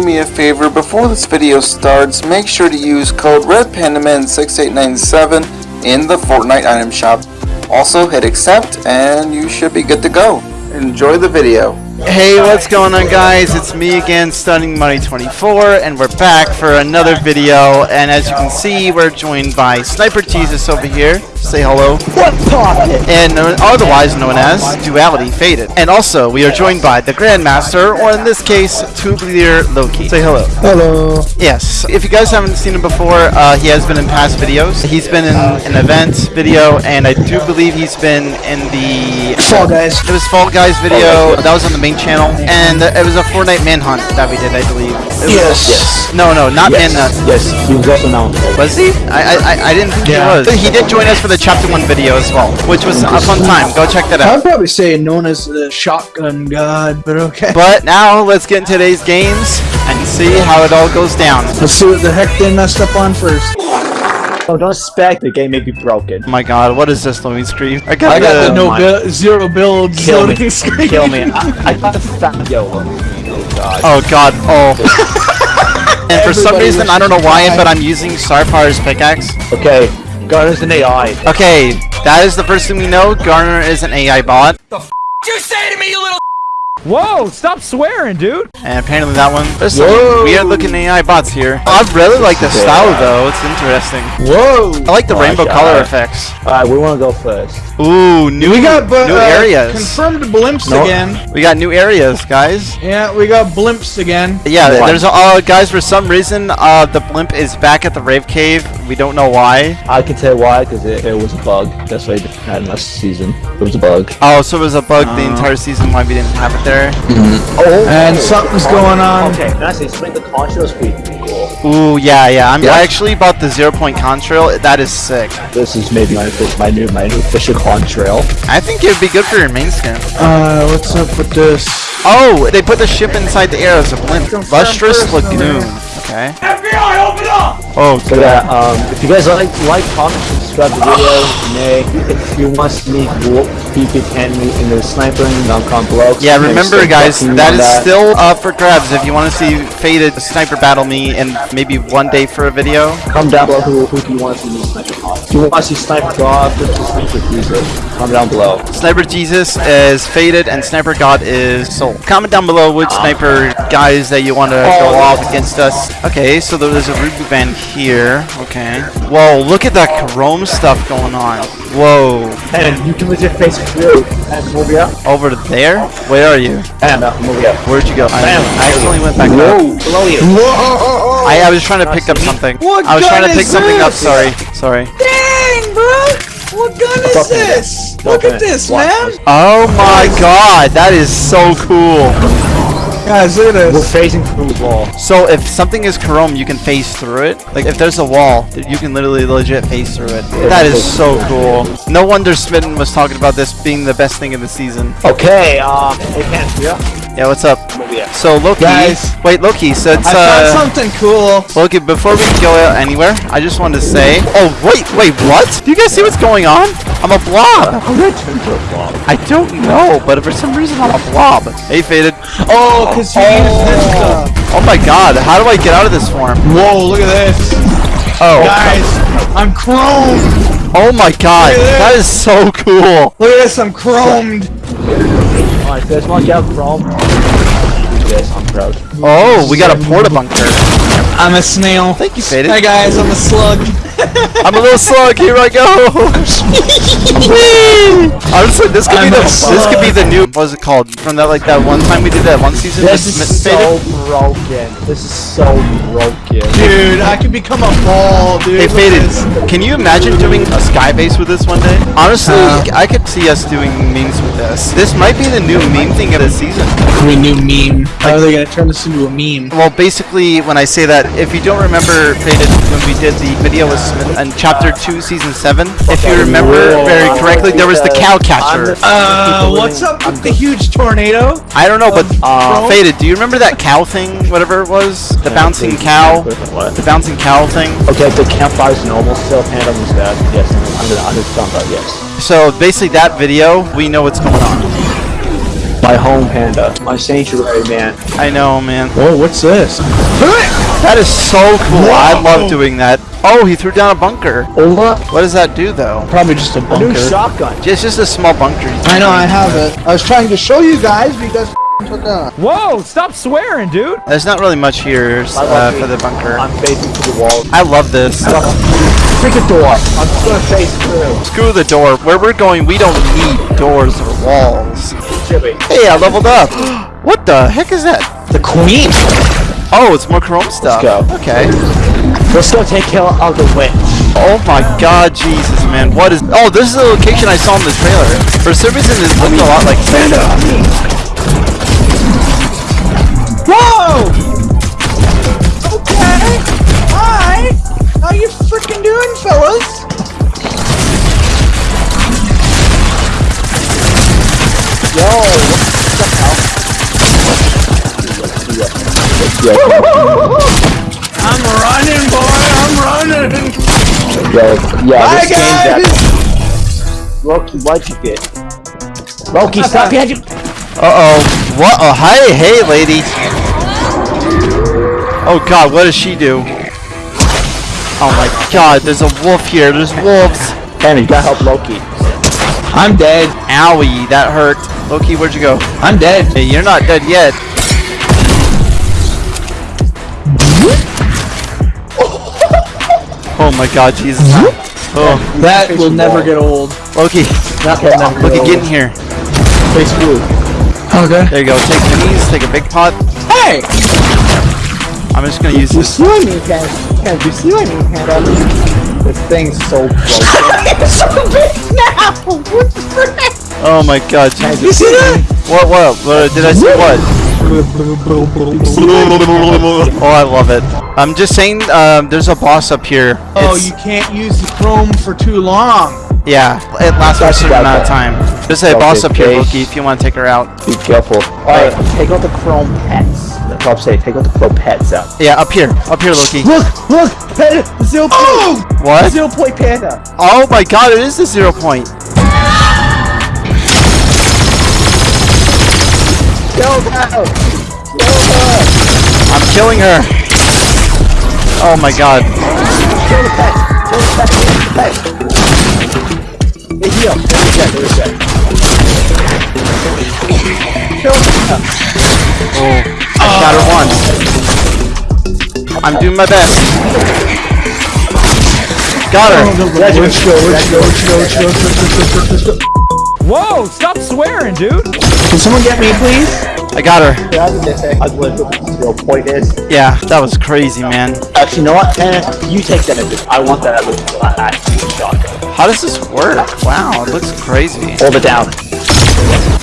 do me a favor, before this video starts, make sure to use code RedPandaman6897 in the Fortnite item shop. Also hit accept and you should be good to go. Enjoy the video. Hey, what's going on guys? It's me again, Stunning Money 24, and we're back for another video. And as you can see, we're joined by Sniper Jesus over here. Say hello. What's poppin'? And otherwise known as Duality Faded. And also, we are joined by the Grandmaster, or in this case, Tube Leader Loki. Say hello. Hello. Yes. If you guys haven't seen him before, uh, he has been in past videos. He's been in an event video, and I do believe he's been in the Fall Guys. It was Fall Guys video. That was on the main channel, and uh, it was a Fortnite manhunt that we did, I believe. It was- Yes. Yes. No, no, not Yes. manhunt. Yes, he was also known. Was he? I, I, I- I didn't think Yeah. he was. He did join us for the Chapter One video as well, which was a fun time. Go check that out. I'd probably say known as the shotgun god, but okay. But now let's get into today's games and see how it all goes down. Let's see what the heck they messed up on first. So don't expect the game may be broken. Oh my God, what is this loading screen? I got, I got the the. no my- zero build Kill loading me. screen. Kill me. I, I got the fat yo. Oh god. Oh God. Oh. and for some reason, I don't know why, to but. I'm using Starfire's pickaxe. Okay. God is an AI. Okay, that is the first thing we know. Garner is an AI bot. Whoa, stop swearing, dude. And apparently that one. There's some Whoa. weird looking AI bots here. I really like the style though. It's interesting. Whoa. I like the Oh, rainbow God. color effects. Alright, we wanna go first. Ooh, new We got bu- new uh, areas. confirmed blimps No. again. We got new areas, guys. Yeah, we got blimps again. Yeah, One. there's uh guys for some reason uh the blimp is back at the rave cave. We don't know why. I can tell why, because it, it was a bug. That's why they had last season. It was a bug. Oh, so it was a bug the entire season why we didn't have it there. Oh! And something's going on. Okay, can I say, spring the contrails pretty cool. Ooh, yeah, yeah. I'm, Yeah. I actually bought the zero point contrail. That is sick. This is maybe my, my new my new official contrail. I think it would be good for your main skin. Uh, what's up with this? Oh, they put the ship inside the air as a blimp. Lustrous Lagoon. Okay. FBI, open up! Oh, So that um, if you guys like like comment, to the video. Nay, if you want to see me defeat enemy in the sniping, down comment below. Yeah, remember guys, that is that still up for grabs. If you want to see Faded sniper battle me in maybe one day for a video. come down below who, who do you want to see sniper. If you want to see sniper sniper Jesus, comment down below. Sniper Jesus is Faded and Sniper God is Soul. Comment down below which sniper guys that you want to go off against us. Okay, so there's a Rubu band here. Okay. Whoa, look at that chrome stuff going on. Whoa. And you can legit face through and move it up. Over there? Where are you? And uh, move it up. Where'd you go? I, Bam. I accidentally went back up. Below you. Whoa! I, I was trying to pick up something. What I was trying to pick is something up. Sorry. Sorry. Dang, bro! What gun is Fucking- this? Look at this, What? man! Oh my god, that is so cool. Guys, look at We're this. facing through the wall. So if something is chrome, you can phase through it. Like if there's a wall, you can literally legit phase through it. That is so cool. No wonder Smitten was talking about this being the best thing in the season. Okay, um, hey, Pants, yeah? Yeah, what's up? Move. So Loki, Guys. wait Loki, so it's I found uh something cool. Loki, before we go anywhere, I just wanted to say, oh wait, wait, what? Do you guys see what's going on? I'm a blob. How did I turn to a blob? I don't know, but for some reason I'm a blob. Hey, Faded. Oh, cause you used this stuff. Oh my god, how do I get out of this form? Whoa, look at this. Oh, Guys, I'm chromed. oh my god, that is so cool. Look at this, I'm chromed. Alright, so let's mark out from. Yes, I'm proud. Oh, we got a porta bunker. I'm a snail. Thank you, Faded. Hi guys, I'm a slug. I'm a little slug. Here I go. Honestly, this could be I'm the a this could be the new what was it called from that like that one time we did that one season. This is so Faded? broken. This is so broken. Dude, I could become a ball, dude. Hey, Look Faded, can you imagine doing a sky base with this one day? Honestly, Uh. I could see us doing memes with this. This might be the new meme thing of the season. We new meme. How are they gonna turn this into a meme? Well, basically, when I say that, if you don't remember, Faded, when we did the video with Smith and Chapter 2, Season 7, if you remember Whoa, very correctly, there was the cow catcher. Uh, what's up with the huge tornado? I don't know, but Uh, Faded, do you remember that cow thing, whatever it was? The bouncing cow? What? The bouncing cow thing? Okay, the campfire's normal still, Panda was bad. Yes, I'm gonna understand that, yes. So basically that video, we know what's going on. My home panda. My sanctuary man. I know, man. Whoa, what's this? That is so cool. I love doing that. Oh, he threw down a bunker. Ola, What does that do, though? Probably just a a new bunker. shotgun. It's just a small bunker. I know, I have it. I was trying to show you guys because Whoa, stop swearing, dude. There's not really much here uh, for the bunker. I'm facing to the wall. I love this. Freaking door. I'm just gonna face through. Screw the door. Where we're going, we don't need doors or walls. Jimmy. Hey, I leveled up. What the heck is that? The queen. Oh, it's more chrome stuff. Let's go. Okay. Let's go take care of the witch. Oh my god, Jesus, man. What is... Oh, this is the location I saw in the trailer. For some reason, it looked a lot like Santa. Whoa! Okay. Hi. How you freaking doing, fellas? I'm running, boy. I'm running. Yo, yeah, Bye, this game's guys. Loki, what'd you get? Loki, stop behind you. Uh-oh. What? Oh, hi. Hey, lady. Oh god, what does she do? Oh my god, there's a wolf here. There's wolves. Henry, gotta help Loki. I'm dead. Owie, that hurt. Loki, where'd you go? I'm dead. Hey, you're not dead yet. Oh my god, Jesus. Oh, That will never get old. Loki. Okay, now Loki, get in here. Face blue. Okay. There you go. Take minis, take a big pot. Hey! I'm just gonna use You this. see what I mean, Ken? Ken, you see what I mean, Ken? This thing's so broken. Oh my god, Jesus. You see that? What, what? what did I say what? Oh, I love it. I'm just saying, um, there's a boss up here. Oh, It's- you can't use the chrome for too long. Yeah, it lasts for a certain amount of time. There's a Okay, boss up here, okay. Loki, if you want to take her out. Be careful. Alright, take out the chrome pets. The top say, take out the chrome pets out. Yeah, up here. Up here, Loki. Look, look, panda, zero point, Oh! What? zero point panda. Oh my god, it is the zero point. Go down. I'm killing her. Oh my god. Kill the pet. Kill the pet. Kill the pet. Hey, heal. There we go. There we go. Kill the pet. Oh, I shot her once. I'm doing my best. Got her. Let's go. Let's go. Let's go. Let's go. Whoa, stop swearing, dude. Can someone get me, please? I got her. I was what the zero point is. Yeah, that was crazy, man. Actually, you know what? Panda, you take that as a- I want that as a actual. How does this work? Wow, it looks crazy. Hold it down.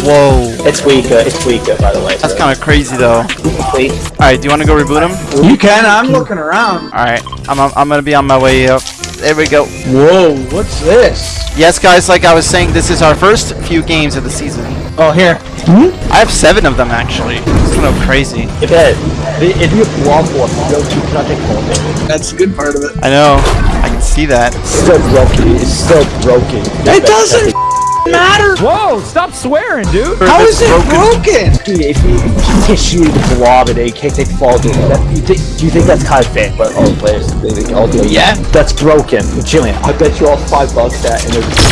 Whoa. It's weaker. It's weaker, by the way. That's kind of crazy, though. Alright, do you want to go reboot him? You can. I'm looking around. Alright, I'm, I'm gonna be on my way up. There we go. Whoa, what's this? Yes, guys, like I was saying, this is our first few games of the season. Oh, here. Hmm? I have seven of them, actually. It's kind of crazy. Okay. If you have wall force, you go to cannot take hold of it. That's a good part of it. I know. I can see that. It's still broken. It's still broken. It doesn't matter. Whoa, stop swearing, dude. How is it broken? If you, if you get shooting the blob and they can't take fall, dude, that, you think, do you think that's kind of fair? But oh, players, they, they all do it. Yeah. That's broken. Jillian, I bet you all five bucks that and they're going to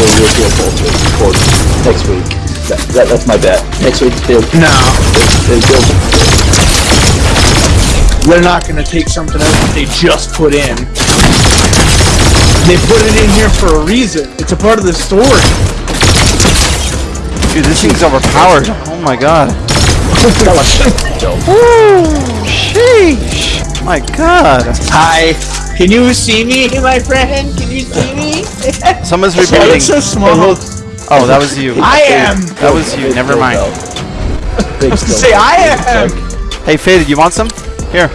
it's bullshit next week. That, that, that's my bet. Next week, they'll, No. they'll, they'll, They're not gonna take something out that they just put in. They put it in here for a reason. It's a part of the story. Dude, this thing's overpowered. Oh my god. that was Sheesh. My god. Hi. Can you see me, my friend? Can you see me? Someone's Oh, it's so small. Oh, that was you. I am. That was you. Never mind. Big still. Say I am. Hey, Faded, you want some? Here.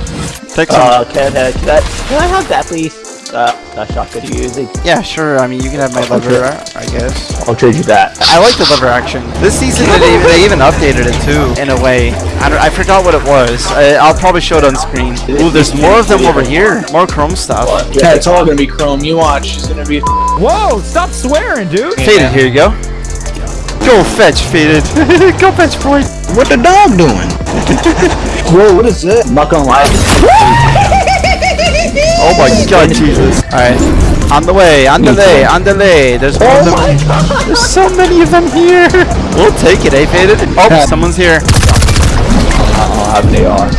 Take some. Uh, can, uh, can, I, can I have that, please? Uh, that shotgun you're using. yeah, sure. I mean, you can have my lever, I guess. I'll trade you that. I like the lever action. This season, they even, they even updated it too, in a way. I, don't, I forgot what it was. I, I'll probably show it on screen. Ooh, there's more of them over here. More chrome stuff. Yeah, it's all gonna be chrome. You watch. It's gonna be. Whoa, stop swearing, dude. Faded, here you go. Go fetch, Faded. Go fetch, boy. What the dog doing? Whoa, what is this? I'm not gonna lie. Oh my god, Jesus. Alright. On the way, on the way, on the way. There's more of them. There's so many of them here. We'll take it, eh, Faded? Oh, someone's here. I don't have an AR.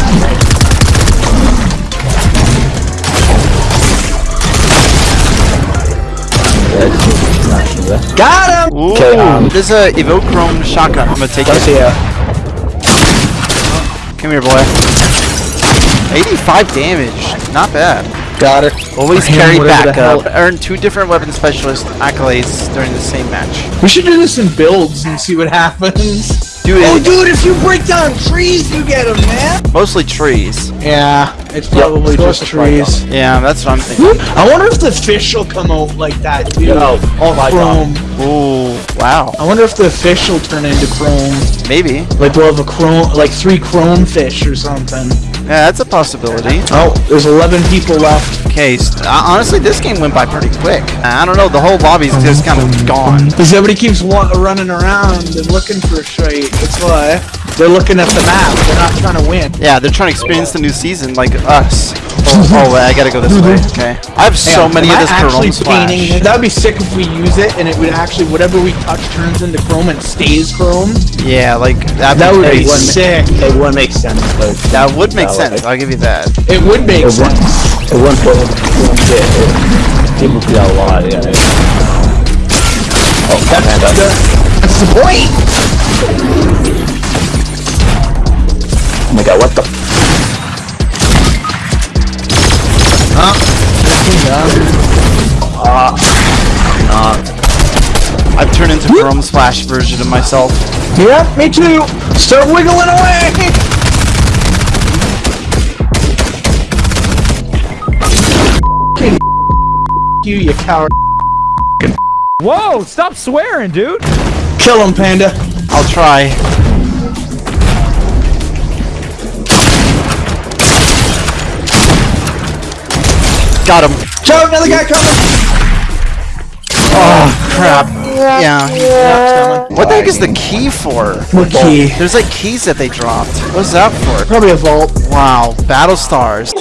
Got him! Ooh, Okay, um, there's a Evochrome shotgun. I'm gonna take it. Uh, Come here, boy. 85 damage. Not bad. Got it. Always Him, carry whatever backup. Uh, Earn two different weapon specialist accolades during the same match. We should do this in builds and see what happens. Do Oh, it. dude, if you break down trees, you get them, man. Mostly trees. Yeah, it's probably let's just with the front trees. Yeah, that's what I'm thinking. I wonder if the fish will come out like that too. Yo, oh my chrome. Ooh, wow. I wonder if the fish will turn into chrome. Maybe. Like we'll have a chrome, like three chrome fish or something. Yeah, that's a possibility. Oh, there's 11 people left. Okay, uh, honestly, this game went by pretty quick. I don't know, the whole lobby's just kind of gone. Because everybody keeps running around and looking for a shite. That's why. They're looking at the map. They're not trying to win. Yeah, they're trying to experience the new season like us. Oh, oh wait, I gotta go this way. Okay. I have so on, many of this Chrome Splash. That would be sick if we use it and it would actually, whatever we touch turns into chrome and stays chrome. Yeah, like, That be would be sick. It wouldn't make sense, but That would make sense, I'll give you that. It would make it sense. wouldn't. It wouldn't it wouldn't. People do a lot. Yeah. Oh, man, that's, That's the point. oh my god, what the? I've turned into Chrome Splash version of myself. Yep, me too. Start wiggling away. you, you coward. Whoa, stop swearing, dude. Kill him, Panda. I'll try. Got him. Joe, another guy coming. Oh, crap. Yeah. What the heck is the key for? What key? There's like keys that they dropped. What's that for? Probably a vault. Wow, Battle Stars.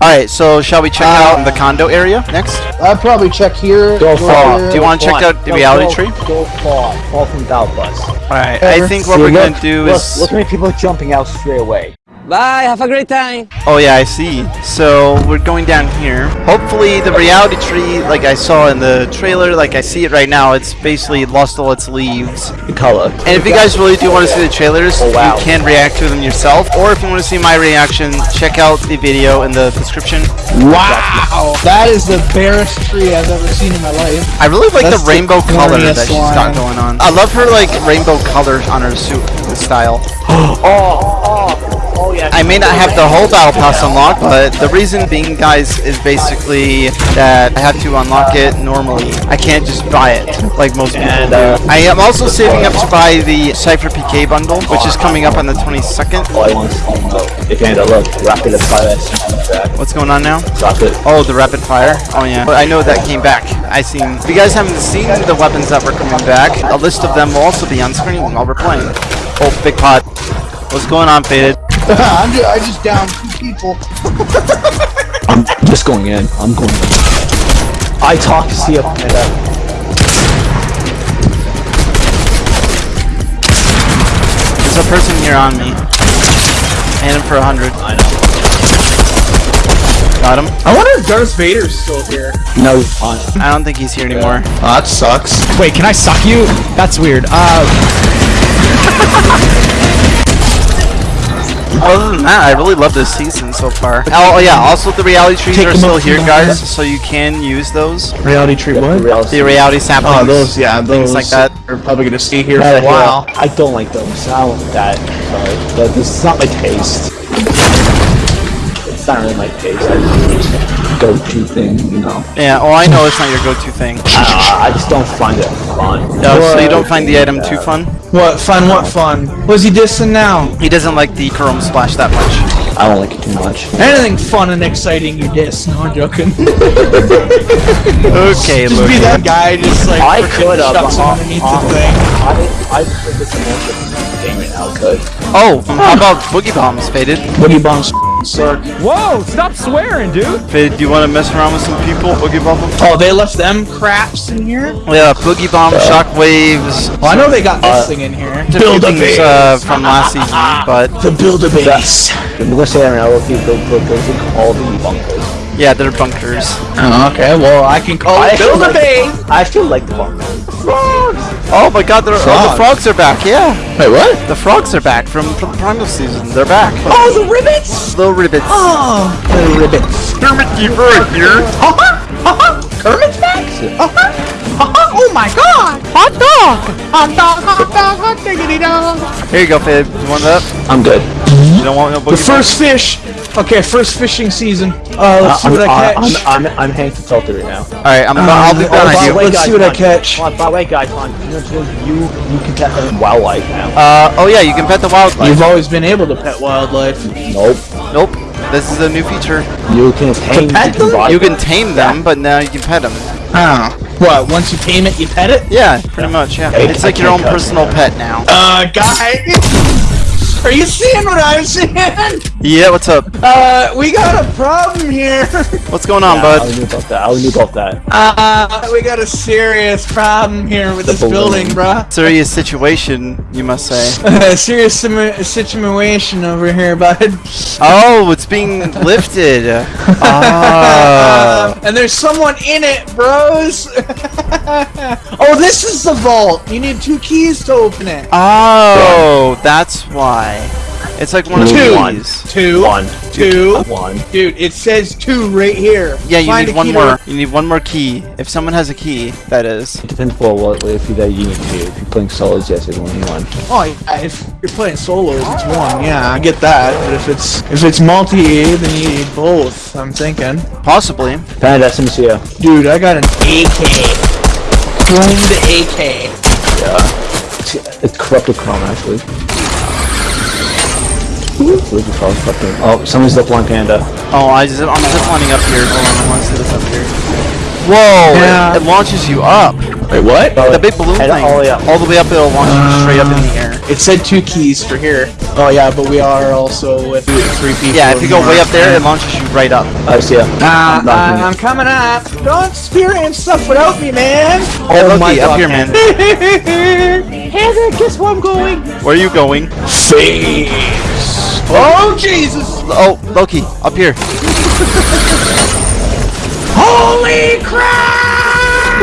Alright, so shall we check out the uh, condo area next? I'd probably check here. Go far. Do you want to check out the reality tree? Go far. Fall from Dow Bus. Alright, I think what See, we're look, gonna do look, is... Look how many people are jumping out straight away. Bye, have a great time. Oh yeah, I see. So we're going down here. Hopefully the reality tree, like I saw in the trailer, like I see it right now, it's basically lost all its leaves. The color. And if you guys really do want to see the trailers, Oh, wow. you can react to them yourself. Or if you want to see my reaction, check out the video in the description. Wow. That is the barest tree I've ever seen in my life. I really like That's the the rainbow color that corniest she's got going on. I love her like rainbow color on her suit style. Oh, oh, oh yeah. I may not have the whole battle pass unlocked, but the reason being, guys, is basically that I have to unlock it normally. I can't just buy it like most people And, do. uh, I am also saving up to buy the Cypher PK bundle, which is coming up on the 22nd. All I want is oh no. If you end up look, rapid fire. What's going on now? Oh, the rapid fire. Oh yeah, but I know that came back. I seen. If you guys haven't seen the weapons that were coming back, a list of them will also be on screen while we're playing. Oh, big pot. What's going on, Faded? I'm just, I just downed two people. I'm just going in. I'm going in. I talk to see up and There's a person here on me. And him for a hundred. I know. Got him. I wonder if Darth Vader's still here. No. I don't think he's here anymore. Oh, that sucks. Wait, can I suck you? That's weird. Uh, Other than that, I really love this season so far. Oh, oh yeah, also the reality trees Take are still here, guys, head. so you can use those. Reality tree what? The reality saplings. Oh, those, yeah, those Things like that. Are probably gonna stay here for a while. I don't like those. I don't like that. Sorry. But this is not my taste. It's not really my taste. I just go-to thing, you know. Yeah, oh, I know it's not your go-to thing. I, I just don't find it fun. No, so you don't find the item too fun? What fun? What fun? Was he dissing now? He doesn't like the Chrome Splash that much. I don't like it too much. Anything fun and exciting, you diss. No, I'm joking. Okay, just look. be that guy, just like I could have. shuts uh, underneath uh, the thing. I I put this in the game right now. Could. Oh, how about Boogie Bombs, Faded? Boogie bombs suck. Whoa, stop swearing, dude. Faded, do you want to mess around with some people? Boogie Bomb them? Oh, they left them craps in here. Yeah, Boogie Bomb, Shockwaves, Well, I know they got this thing in here. build things uh, from last season, but To build a base. I'm gonna say that right now. Look, build, build, build, build all the bunkers. yeah, they're bunkers. Oh, okay. Well, I can call I it build a base. like- I actually like the bunkers. Oh my god, they're, oh, the Frogs. frogs are back, yeah. Wait, what? The frogs are back from, from the primal season. They're back. Oh, the ribbits. Little ribbits. Oh, the ribbits. Kermit Keeper right here. Kermit's back. Oh my God! Hot dog! Hot dog! Hot dog! Hot diggity dog! Here you go, Fade. You want that? I'm good. You don't want no The Boogie first fish. Okay, first fishing season. Uh, let's see I'm, what I catch. I'm, I'm, I'm Hank the Filter right now. Alright, I'm, I'll be oh, done with you. Let's see what I catch. On, by the way, guys, on. You, know, you, you can pet them wildlife now. Uh, oh yeah, you can pet the wildlife. You've always been able to pet wildlife. nope. Nope. This is a new feature. You can tame pet the them? You can tame them, but now you can pet them. Oh. What? Once you tame it, you pet it? Yeah, pretty much, yeah. Hey, It's like your own personal pet now. Uh, guy. Are you seeing what I'm seeing? Yeah, what's up? Uh, we got a problem here. What's going on, I bud? already knew about that. I already knew about that. Uh, we got a serious problem here with this balloon. building, bruh. Serious situation, you must say. A serious situation over here, bud. Oh, it's being lifted. Ah. Um, and there's someone in it, bros. oh, this is the vault. You need two keys to open it. Oh, that's why. It's like one of Two. these. Two. One. Two. One. Dude, it says two right here. Yeah, you Find need one key to- more. You need one more key. If someone has a key, that is. It depends for what if you that you need to. If you're playing solos, yes, it's only one. Oh, yeah, if you're playing solos, it's one. Yeah, I get that. But if it's if it's multi, then you need both. I'm thinking. Possibly. Panda SMCO. Dude, I got an AK. Chromed AK. Yeah. It's corrupted Chrome actually. Where's the call? Corrupted- Oh, someone's up on Panda. Oh, I just, I'm zip lining up here. Hold on, I want to see this up here. Whoa! Yeah. It, it launches you up. Wait, what? The big balloon thing. all the way up. All the way up, it'll launch you straight up in the air. It said two keys for here. Oh yeah, but we are also with three people. Yeah, if you go or way up there, it launches you right up. I see ya. Ah, Not ah, me. I'm coming up. Don't experience stuff without me, man. Oh, my Loki, up God, here, man. Heather, guess where I'm going? Where are you going? Face. Oh Jesus! Oh, Loki, up here. Holy crap!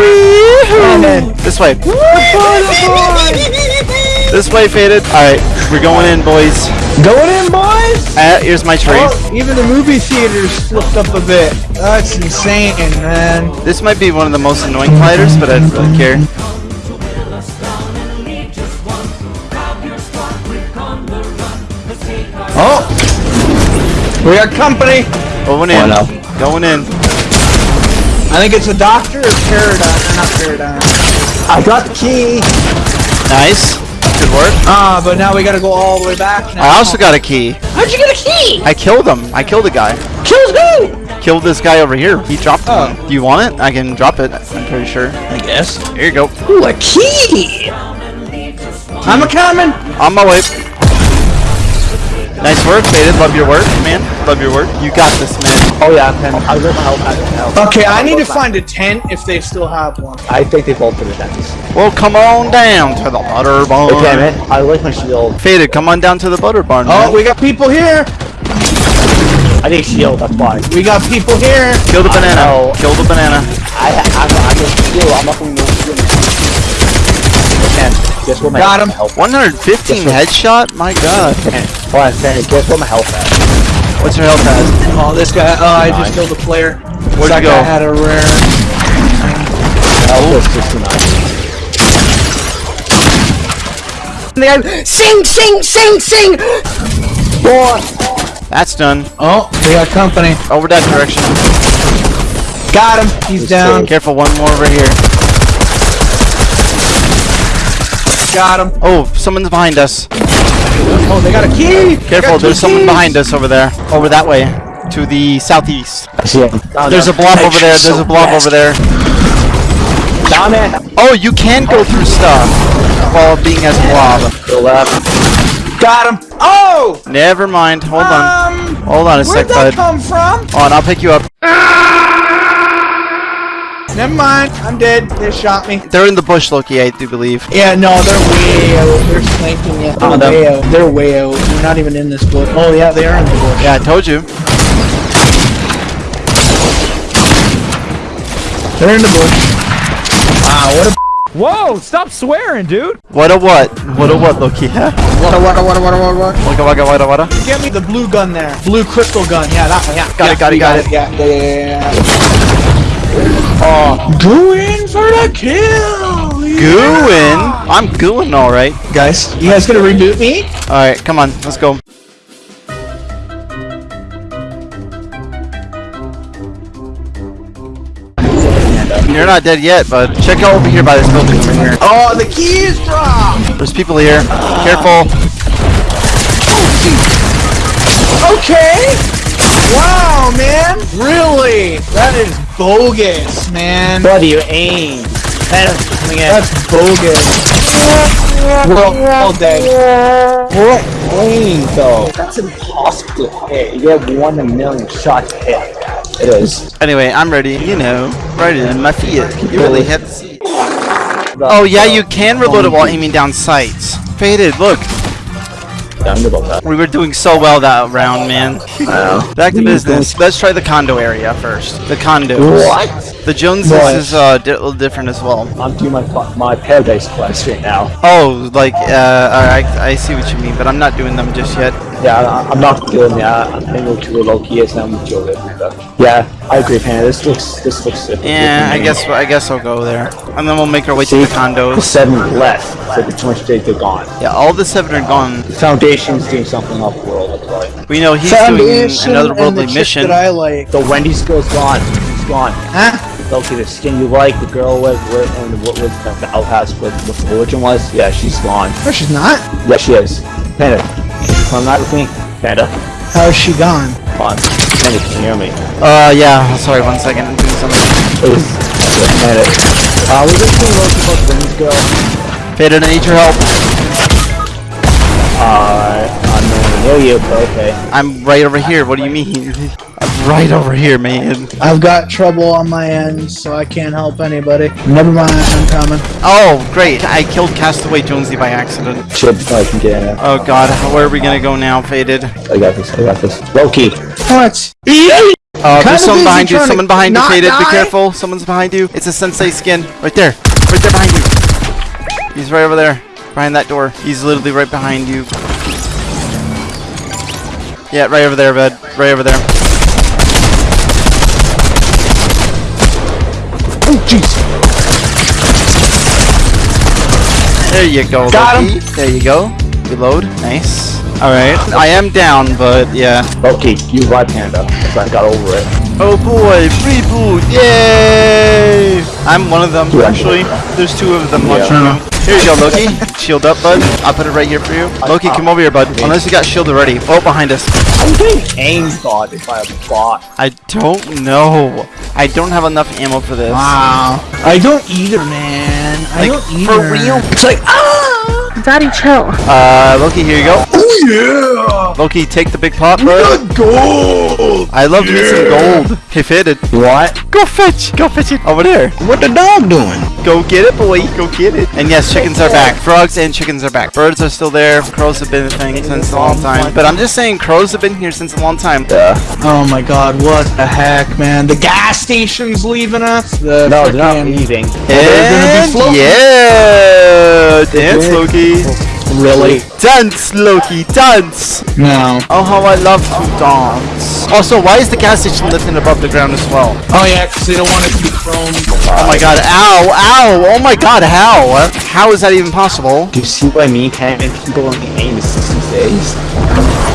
This way. This way, Faded. Alright, we're going in, boys. Going in, boys. Uh, here's my tree. Oh, even the movie theaters flipped up a bit. That's insane, man. This might be one of the most annoying fighters, but I don't really care. We got company. Going Oh, in. no. Going in. I think it's a doctor or paradigm. Not paradigm. I got the key. Nice. Good work. Ah, but now we gotta go all the way back now. I also got a key. How'd you get a key? I killed him. I killed a guy. Killed who? Killed this guy over here. He dropped Oh. one. Do you want it? I can drop it. I'm pretty sure. I guess. Here you go. Ooh, a key! I'm a coming! On my way. Nice work, Faded. Love your work, man. Love your work. You got this, man. Oh yeah, Pen. I will help. I will help. Okay, I need to find a tent if they still have one. I think they both did the tents. Well, come on down to the butter barn. Okay, man. I like my shield. Faded, come on down to the butter barn. Oh, man. we got people here! I need shield. That's why. We got people here! Kill the banana. know. Kill the banana. I ha- I'm, I'm a shield. I'm not going to shield. Pen. Guess what my Got him. Health. 115 headshot? My god. Hold on. Guess what my health at? What's your health at? Oh, this guy, oh, I just killed a player. Where'd that you guy go? had a rare. Health is 69. Sing, sing, sing, sing! That's done. Oh, we got company. Over that direction. Got him. He's down. Careful, one more over here. Got him. Oh, someone's behind us. Oh, they got a key. Careful, got two there's someone keys. behind us over there. Over that way. To the southeast. I see him. Down There's a there. blob over there. There's So a blob fast. over there. Down there. Oh, you can go through stuff while being as blob. To the left. Got him. Oh. Never mind. Hold on. Um, Hold on a sec, bud. where'd sec, that bud. come from? Hold on, I'll pick you up. Never mind. I'm dead. They shot me. They're in the bush, Loki, I do believe. Yeah, no, they're way out. They're flanking you. They're them. way out. They're way out. They're not even in this bush. Oh yeah, they are in the bush. Yeah, I told you. They're in the bush. Wow, what a Whoa, stop swearing, dude. What a what? What a what, Loki? what a what a what a what a what a what. Waka waka waka waka. Get me the blue gun there. Blue crystal gun. Yeah, that one. Yeah. Got it, yeah, got it, you got it. Yeah, yeah, yeah, yeah. Uh, oh, go in for the kill. Gooing? I'm gooing alright. Guys, you guys gonna reboot me? Alright, come on, let's go. You're not dead yet, but check out over here by this building over here. Oh, the key is dropped. There's people here. Careful. Okay. Wow, man. Really? That is bogus, man. What Buddy, you aim. Phantom's coming in. That's bogus. We're all, all dead. What aim, though? That's impossible to hit. You have one in a million shots to hit. It is. Anyway, I'm ready. You know, right in my feet. You really have to see. Oh yeah, you can reload it while aiming down sights. Faded, look. Down about that. We were doing so well that round, man. I Back to business. Let's try the condo area first. The condos. What? The Joneses What? is uh, di- a little different as well. I'm doing my my paradise quest right now. Oh, like, uh, alright, I see what you mean, but I'm not doing them just yet. Yeah, I, I'm not doing that. I'm hanging to a low key is now with Joe. Yeah, I agree, Panda. This looks this looks. Yeah, I guess I guess I'll go there, and then we'll make our way to See, the the condos. seven left. So the too much days they're gone. Yeah, all the seven are gone. The Foundation's doing something off world. That's right. We know he's Foundation doing another and worldly the mission. that I like. The Wendy's girl's gone. She's gone. Huh? Okay, the skin you like, the girl with, with and what was the, the outhouse with what the origin was. Yeah, she's gone. No, she's not. Yeah, she is. Panda, come not with me. Panda, How is she gone? come on. Panda, can you hear me? Uh, yeah. Sorry, one second. I'm doing something. It was Panda. Uh, we just doing Loki about the Wendy's girl. Faded, I need your help. Uh, I'm nowhere near you, but okay. I'm right over here. What do you mean? I'm right over here, man. I've got trouble on my end, so I can't help anybody. Never mind, I'm coming. Oh, great. I killed Castaway Jonesy by accident. Shit, I can get in. Oh god, where are we gonna go now, Faded? I got this. I got this. Loki. What? Uh, Kinda there's someone behind you. Someone behind you, not Faded. Be careful. Someone's behind you. It's a Sensei skin. Right there. Right there behind you. He's right over there. Behind that door. He's literally right behind you. Yeah, right over there, bud. Right over there. Jeez. There you go, Got Loki. There you go. Reload. Nice. Alright. I am down, but yeah. Loki, you right, Panda. That's why I got over it. Oh boy, reboot! Yay! I'm one of them, Yeah. actually. There's two of them Yeah. watching you. Here you go, Loki. Shield up, bud. I'll put it right here for you. Loki, come over here, bud. Unless you got shield already. Oh, behind us. I'm getting aimed botted by a bot. I don't know. I don't have enough ammo for this. Wow. I don't either, man. I Like, don't either. for real? It's like, ah! Daddy, chill. Uh, Loki, here you go. Oh, yeah! Loki, take the big pot, bro. The gold! I love me some gold. Hey, fitted. What? Go fetch. Go fetch it over there. What the dog doing? Go get it, boy. Go get it. And yes, chickens are back. Frogs and chickens are back. Birds are still there. Crows have been a thing since a long time. But I'm just saying, crows have been here since a long time. Yeah. Oh my god, what the heck, man? The gas station's leaving us? The No, they're not frickin- leaving. they're gonna be And floating. yeah, dance, did. Loki. Really? Dance, Loki, dance. No. Oh, how I love to dance. Oh, also, why is the gas station lifting above the ground as well? Oh yeah, because they don't want it to be thrown. Oh my god, ow, ow, oh my god, how? How is that even possible? Do you see what I mean? Can't people on the aim is 60 days.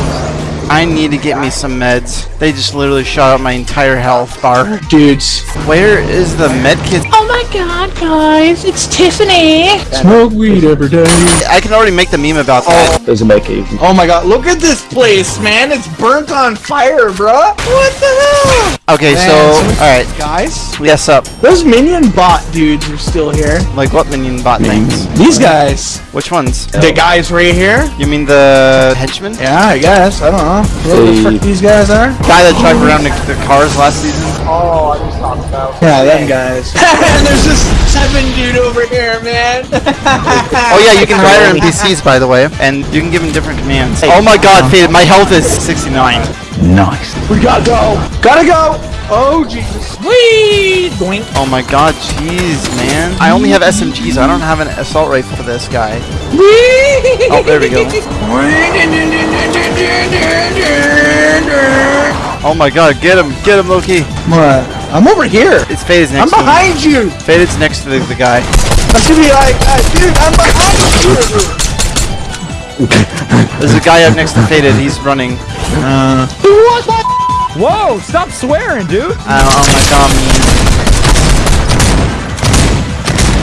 I need to get me some meds. They just literally shot up my entire health bar. Dudes. Where is the med kit? Oh my god, guys, it's Tiffany. Smoke weed every day. I can already make the meme about that. Oh. There's a med kit. Oh my god, look at this place, man. It's burnt on fire, bruh. What the hell? Okay, so, Man, so- alright. Guys, Yes, up. those minion bot dudes are still here. Like what minion bot things? These guys. Which ones? The guys right here. You mean the henchmen? Yeah, I guess. I don't know. Who the Hey. frick these guys are? Guy that drive around the, the cars last season? Oh, I just talked about. Yeah, them guys. and there's this seven dude over here, man. Oh yeah, you can hire NPCs by the way, and you can give them different commands. Oh my god, Faded, my health is 69. Nice. we gotta go. Gotta go. Oh Jesus. Whee! Doink. Oh my god, jeez, man. I only have SMGs, I don't have an assault rifle for this guy. Whee! Oh, there we go. Oh my god, get him, get him, Loki. What? I'm over here. It's Faded's I'm next to him. behind you. Faded's next to the, the guy. I'm gonna be like, uh, dude, I'm behind you. There's a guy up next to Faded, he's running. Whoa, stop swearing, dude. Uh, oh my god, man.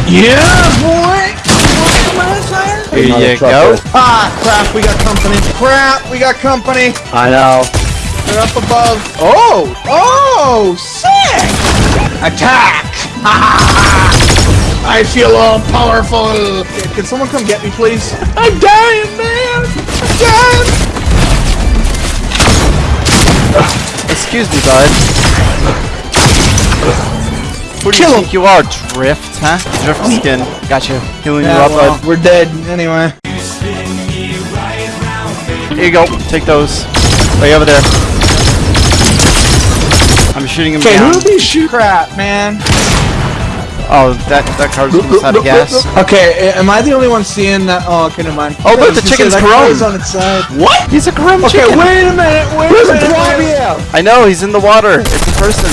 Yeah, boy. Here Another you go. Ah, crap, we got company. Crap, we got company. I know. They're up above. Oh, oh, sick. Attack. I feel all powerful. Can someone come get me, please? I'm dying, man. I'm dying. Excuse me, bud. Who do you him. think you are, Drift, huh? Drift oh, skin. Gotcha. Healing you Yeah, up, well, bud. we're dead anyway. Here you go. Take those. Right over there. I'm shooting him Okay, down. who shoot crap, man? Oh, that that car's almost out of gas. Okay, am I the only one seeing that? Oh, okay, never mind. Oh, look, the say, chicken's grown. on its side. What? He's a grim Okay, chicken. wait a minute, wait a minute. wait a minute. I know, he's in the water. It's a person.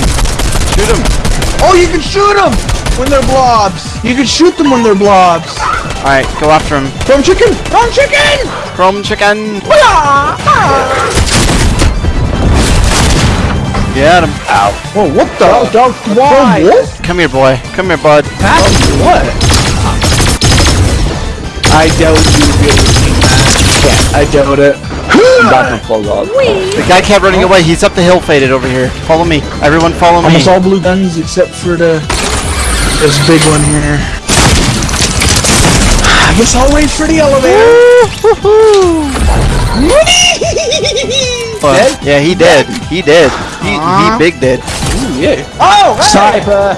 Shoot him. Oh, you can shoot them when they're blobs. You can shoot them when they're blobs. Alright, go after him. From chicken, from chicken. Chrome chicken. Get him. Oh, what the? Oh, don't, why? What? Come here, boy. Come here, bud. What? I doubt you would be able to. I doubt it. I'm back and fall off. The guy kept running away. He's up the hill faded over here. Follow me. Everyone follow me. Almost all blue guns except for the this big one here. I guess I'll wait for the elevator. Uh, Yeah, he did. He did. He, he big did. yeah. Oh, hey! Sniper!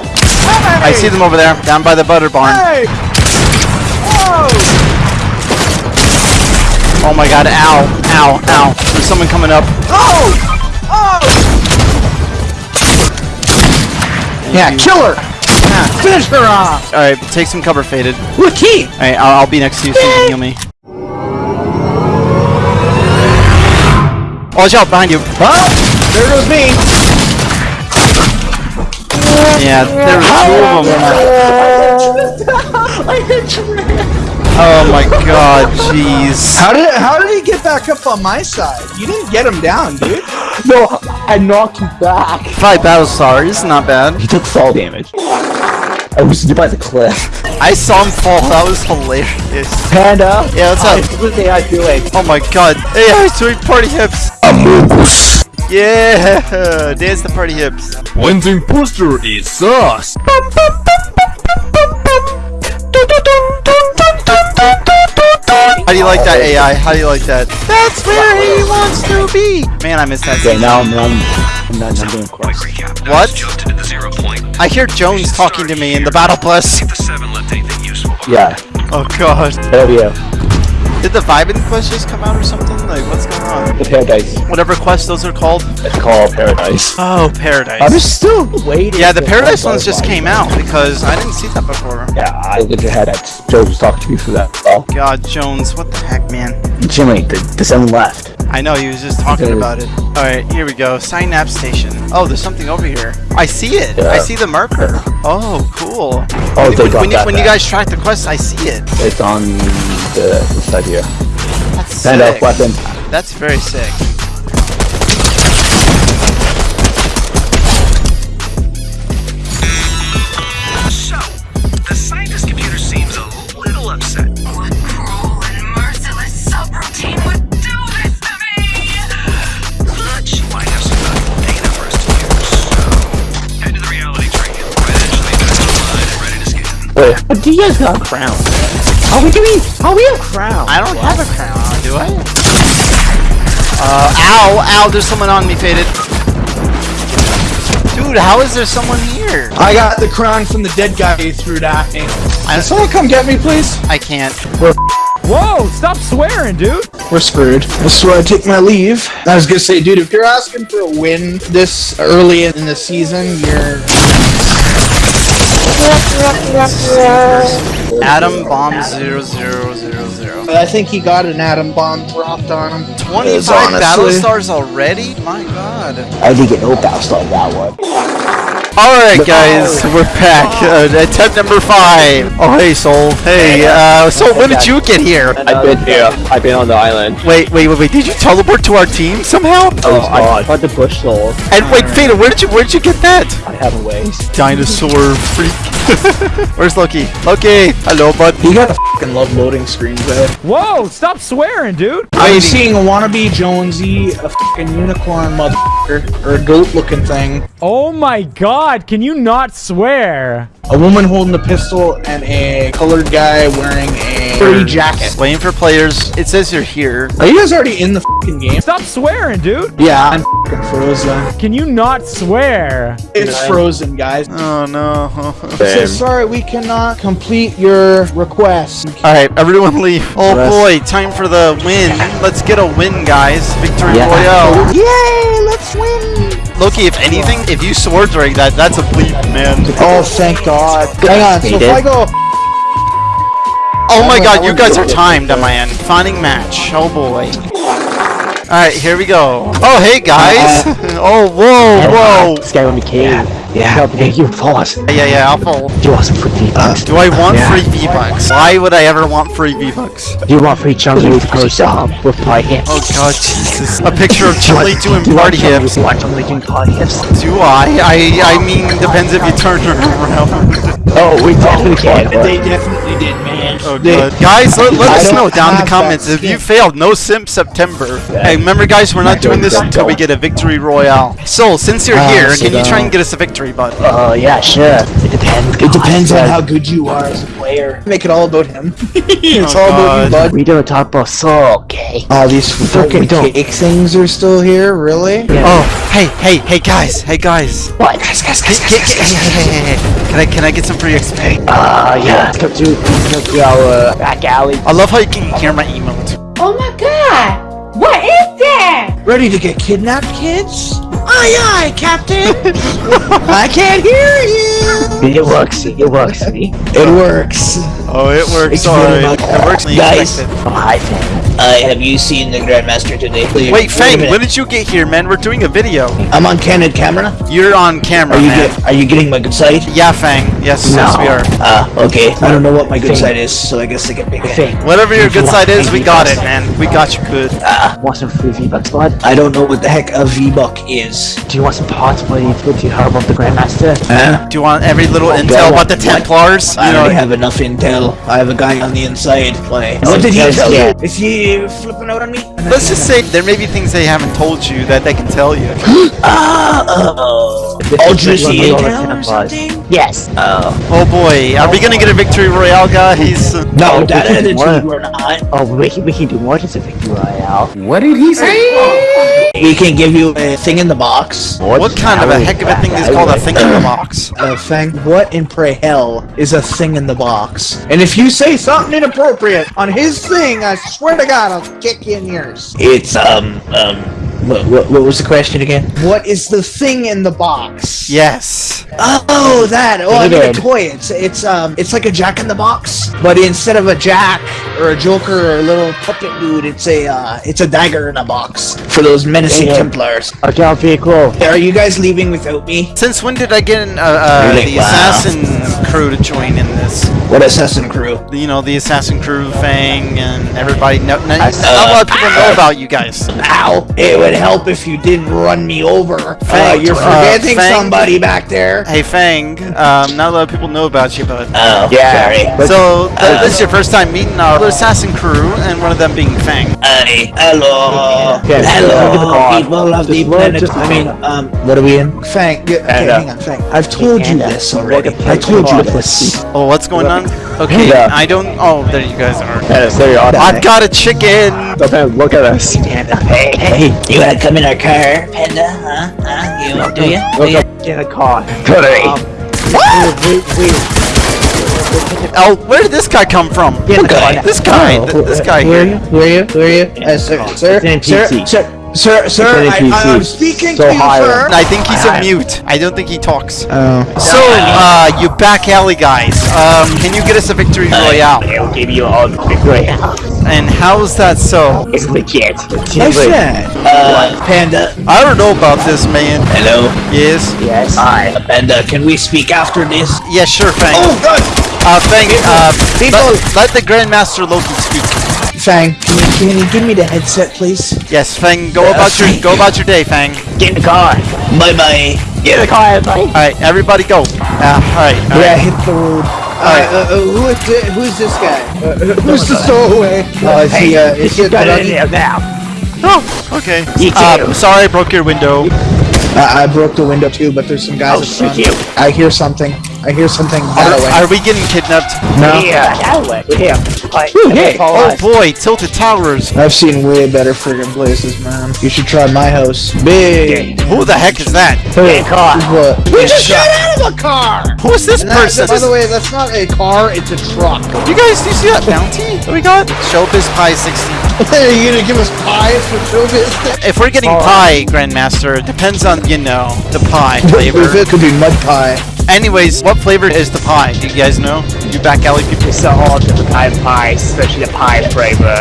I see them over there, down by the butter barn. Hey! Oh! Oh my god, ow, ow, ow. There's someone coming up. Oh! Oh! Yeah, kill her! Yeah, finish her off! Alright, take some cover, Faded. Look, key! Alright, I'll, I'll be next to you so you can heal me. Watch out, behind you. Well, there goes me. Yeah, there were two of them. I hit you. Oh my god, jeez. How did how did he get back up on my side? You didn't get him down, dude. No, I knocked him back. Five battle stars, not bad. He took fall damage. I was by the cliff. I saw him fall, that was hilarious. Panda? Yeah, what's up? What are they doing? Oh my god. Hey, I doing party hips. Amogus. Yeah, dance the party hips. When's imposter is sus. How do you like that AI? How do you like that? That's where he wants to be. Man, I miss that. Okay, now I'm, I'm, I'm, not, I'm doing quests. What? Just into the zero point. I hear Jones talking to me in the battle plus. The seven left anything useful. Yeah, Oh god. hell yeah. Did the Vibin quest just come out or something? Like, what's going on? The Paradise. Whatever quest those are called. It's called Paradise. Oh, Paradise. I'm still waiting. Yeah, the Paradise ones just came out because I didn't see that before. Yeah, I looked ahead at Joe was talking to me for that. Oh, God, Jones, what the heck, man? Jimmy, the, the seven left. I know, he was just talking Okay. about it. Alright, here we go. Synapse Station. Oh, there's something over here. I see it. Yeah. I see the marker. Oh, cool. Oh, they when, got when, you, that when you guys track the quest, I see it. It's on the, side here. That's Stand up weapon. That's very sick. Wait, but do you guys got a crown? How we doing? How we have crown? I don't have a crown, do I? Uh, ow, ow, there's someone on me, Faded. Dude, how is there someone here? I got the crown from the dead guy you threw it at me. Can someone come get me, please? I can't. Whoa, stop swearing, dude. We're screwed. This is where I take my leave. I was gonna say, dude, if you're asking for a win this early in the season, you're Atom bomb zero zero zero zero. I think he got an atom bomb dropped on him. 25 honestly- battle stars already? My god. I didn't get no battle star on that one. Alright guys, we're back. Uh, attempt number five. Oh hey Soul. Hey, uh, Soul, when did you get here? I've been here. I've been on the island. Wait, wait, wait, wait. Did you teleport to our team somehow? Oh, I found the bush soul. And wait, Fada, where did you where did you get that? I have a ways. Dinosaur freak. Where's Loki? Loki! Hello, bud. You gotta fucking love loading screens, though. Whoa, stop swearing, dude. I'm seeing a wannabe Jonesy, a fucking unicorn motherfucker, or a goat-looking thing, Oh my god, can you not swear? a woman holding a pistol, and a colored guy wearing a furry jacket. Waiting for players. It says you're here. Are you guys already in the fucking game? Stop swearing, dude. Yeah, I'm fucking frozen. Can you not swear? It's frozen, guys. Oh no. So sorry, we cannot complete your request. Alright, everyone leave. Oh boy, time for the win. Let's get a win, guys. Victory Yeah. Royale. Yay, let's win! Loki, if anything, if you sword during that, that's a bleep, man. Oh, thank God. Hang on, so if I go Oh my oh god, you guys are timed on my end. Finding match. Oh boy. Alright, here we go. Oh, hey guys. Uh, oh, whoa, whoa. This guy with me cave. Yeah, yeah. you pause. Yeah, yeah, I'll fold. Do you want some free V-Bucks? Do I want Yeah. free V-Bucks? Why would I ever want free V-Bucks? Do you want free chunky post um, with party hips? Oh god, Jesus. A picture of Chili doing Do you want party chunky- hips. Do you want doing party hips? Do I? I I mean, depends if you turn her around. Oh, we definitely can. They definitely did, man. Oh They- god. Guys, let, let us know down in the comments if you failed. No Sim September. Hey, remember guys, we're not doing this until we get a victory royale. So, since you're Ah, here, can you try and get us a victory, bud? Oh, yeah, sure. It depends. It depends on how good you are as a player. Make it all about him. it's Oh, all about you, bud. We don't talk about soul, okay? Oh, these fucking we cake things are still here, really? Oh, hey, hey, hey guys, hey guys. What? Guys, guys, Hey, hey, hey, hey, hey, hey. Can I can I get some free XP? Uh, yeah. Let's come to, let's come to our uh, back alley. I love how you can hear my emote. Oh my god! What is that? Ready to get kidnapped, kids? Aye, aye, Captain! I can't hear you! It works. It works. See? It works. Oh, it works. It's Alright, really it works. when Guys. expect it. Oh, hi, Fang. Uh, have you seen the Grandmaster today? Please. Wait, Fang, when did you get here, man? We're doing a video. I'm on candid camera. You're on camera, Are you man. get, Are you getting my good side? Yeah, Fang. Yes, yes, we are. Ah, okay. I don't know what my good Thing. side is, so I guess I can pick it. Fang. Whatever your If you good want side is, we got it, man. We got you good. Want some free V-Bucks, bud? I don't know what the heck a V-Buck is. Do you want some parts, buddy? Would you heard about the Grandmaster? Huh? Do you want every little Oh, intel about the what? Templars? I You already know, have enough intel. I have a guy on the inside. Why? Oh, What did he tell you? Is he flipping out on me? let's just say there may be things they haven't told you that they can tell you. Ah, oh. This All is juicy like one of the intel or something? Yes. Oh. Oh boy, are we gonna get a victory royale, guys? No, Oh, that we can attitude work. we're not. Oh, we can, we can do more than a victory royale. What did he say? we can give you a thing in the box. What kind of a heck of a thing is called a thing in the box? A thing? what in pray hell is a thing in the box? And if you say something inappropriate on his thing, I swear to God, I'll kick you in yours. It's, um, um, what, what, what was the question again? What is the thing in the box? Yes. Oh, that. Oh, I mean a toy. It's it's um it's like a Jack in the Box, but instead of a Jack or a Joker or a little puppet dude, it's a uh, it's a dagger in a box for those menacing Dated. Templars. Okay, I'll be cool. Are you guys leaving without me? Since when did I get an, uh, uh, Really? the Wow. assassin crew to join in this? What assassin crew? You know, the assassin crew, Fang, and everybody. No, no, I- not a lot of people know about you guys. Ow! It would help if you didn't run me over. Uh, you're uh, forgetting Fang. somebody back there. Hey, Fang. Um, not a lot of people know about you, but. Oh, Yeah. sorry. So, th- this is your first time meeting our assassin crew, and one of them being Fang. Hi. Hello. Okay, Hello, look at the car. people of the planet. just I mean, um, what are we in? Fang, okay, And, uh, hang on, Fang. I've told you uh, this already. I told you this. Oh, what's going on? Okay, Yeah. I don't. Oh, there you guys are. Yes, there you are. I've got a chicken. Okay, look at us. Hey, hey, you wanna come in our car, Panda? Huh? Huh? You do you? Do you? Get a car. Cody. Oh, where did this guy come from? guy. This guy. th- this guy Who are you? Who are you? Who are you? Uh, sir, sir, It's sir, sir, sir, sir, It's I, I, am speaking So to you, high sir. I think he's a mute. I don't think he talks. Oh. So, uh, you back alley guys, um, can you get us a victory royale? I'll give you all the victory. And how's that so? It's legit. My friend, uh, Panda. I don't know about this, man. Hello. Yes. Yes. Hi, Panda. Can we speak after this? Yeah, sure, Fang. Oh, God. Uh, Fang, uh, People- let, let the Grandmaster Loki speak. Fang, can you, can you give me the headset, please? Yes, Fang, go about your go about your day, Fang. Get in the car. Bye bye. Get in the car, everybody. All right, everybody, go. Uh, all right, all Yeah, right. hit the road. Uh, uh, uh, who is thi- who's this guy? Uh, uh, who's the stowaway? Uh, is he, uh, is he a Got in druggie? there now. Oh, okay. You Uh, too. sorry, I broke your window. I, I broke the window too, but there's some guys I'll up shoot you. I hear something. I hear something that Are, away. are we getting kidnapped? No. Yeah, that way. Here. Alright, hey. Oh boy, Tilted Towers. I've seen way better friggin' places, man. You should try my house. Big. Who the heck is that? Get in the car. What? We just got out of a car! Who is this And that- person? by the way, that's not a car, it's a truck. You guys, do you see that bounty that we got? Showbiz Pie 16. Are you gonna give us pies for showbiz? If we're getting pie, Grandmaster, it depends on, you know, the pie If flavor. it could be mud pie. Anyways, what flavor is the pie? Do you guys know? You back alley people? It's all different kind of pies, especially the pie flavor.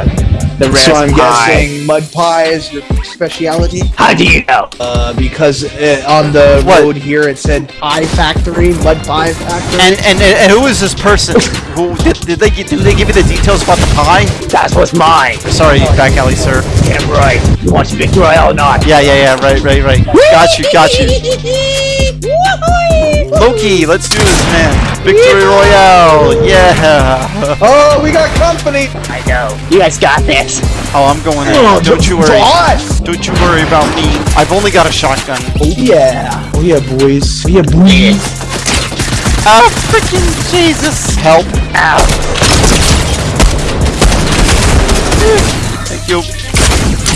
The rest So I'm pie. guessing mud pie is your speciality? How do you know? Uh, because uh, on the What? road here it said Pie Factory, Mud Pie Factory. And, and and who is this person? who did, did they did they give you the details about the pie? That's what's mine. Sorry, back alley sir. Damn right. You want your victory or not? Yeah, yeah, yeah. Right, right, right. Got you, got you. Loki, let's do this, man. Victory Royale. Yeah. oh, we got company. I know. You guys got this. Oh, I'm going in. Oh, Don't you worry. Boss. Don't you worry about me. I've only got a shotgun. Oh yeah. Oh yeah, boys. Oh yeah, boys. Ah, oh, freaking Jesus! Help! Ow. Thank you.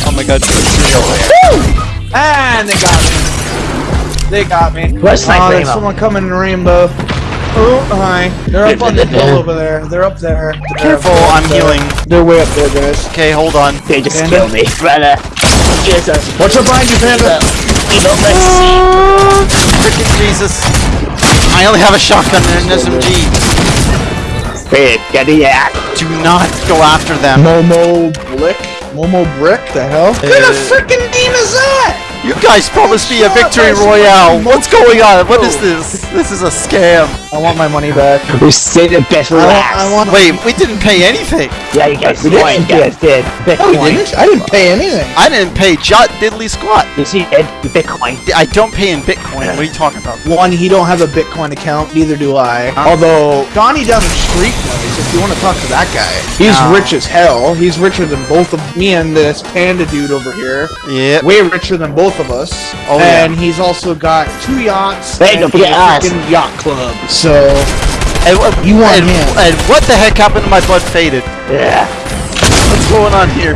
Oh my God. And they got me. They got me. Where's Oh, Sniper there's Ammo? someone coming in rainbow. Oh, hi. They're up on the hill over there. They're up there. They're Careful, up I'm healing. They're way up there, guys. Okay, hold on. They just Panda? killed me. Brother. Jesus. What's up behind you, Panda? Evil mercy. Freaking Jesus! I only have a shotgun and an SMG. Wait, get the yak. Do not go after them. Momo Blick? Momo Brick? The hell? What kind of Uh, freaking name is that? You guys promised me a victory royale. What's going on? What is this? This is a scam. I want my money back. We saved the best for last. I want Wait, we didn't pay anything. Yeah, you guys We did. didn't. You guys did. No, we didn't. I didn't pay anything. I didn't pay jot diddly squat. You see, Ed, Bitcoin. I don't pay in Bitcoin. What are you talking about? One, he don't have a Bitcoin account, neither do I. Although, Donnie down the street does, if you want to talk to that guy. He's No. rich as hell. He's richer than both of me and this panda dude over here. Yeah. Way richer than both of us. Oh, yeah. and he's also got two yachts Hey, and don't forget a us. freaking yacht club. So, And, what- You want and, him. and what the heck happened to my blood faded? Yeah. What's going on here?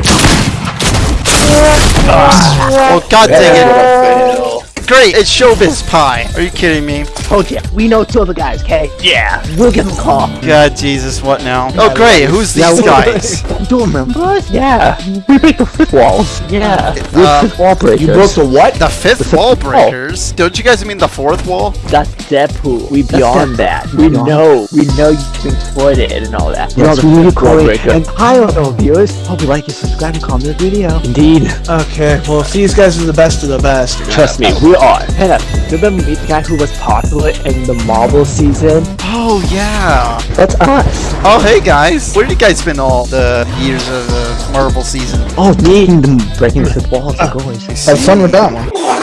Oh god dang it. Great, it's Showbiz Pie. Are you kidding me? Told ya. We know two other guys, okay? Yeah. We'll give them a call. God Jesus, what now? Oh great, who's these guys? You don't remember us? Yeah. We break the fifth walls. Yeah. We're Uh, fifth wall breakers. you broke the what? The fifth wall breakers? Don't you guys mean the fourth wall? That's Deadpool. We beyond that. We We know. know. We know you can exploit it and all that. Yes, we need to call it. And hi, all viewers. Hope you like and subscribe and comment the video. Indeed. Okay, well, if these guys are the best of the best. Trust me, we are. Hey, remember meet the guy who was popular in the Marvel season? Oh yeah. That's us. Oh hey guys. Where did you guys spend all the years of the Marvel season? Oh, me. Breaking the walls ah, and going. Have fun with that one.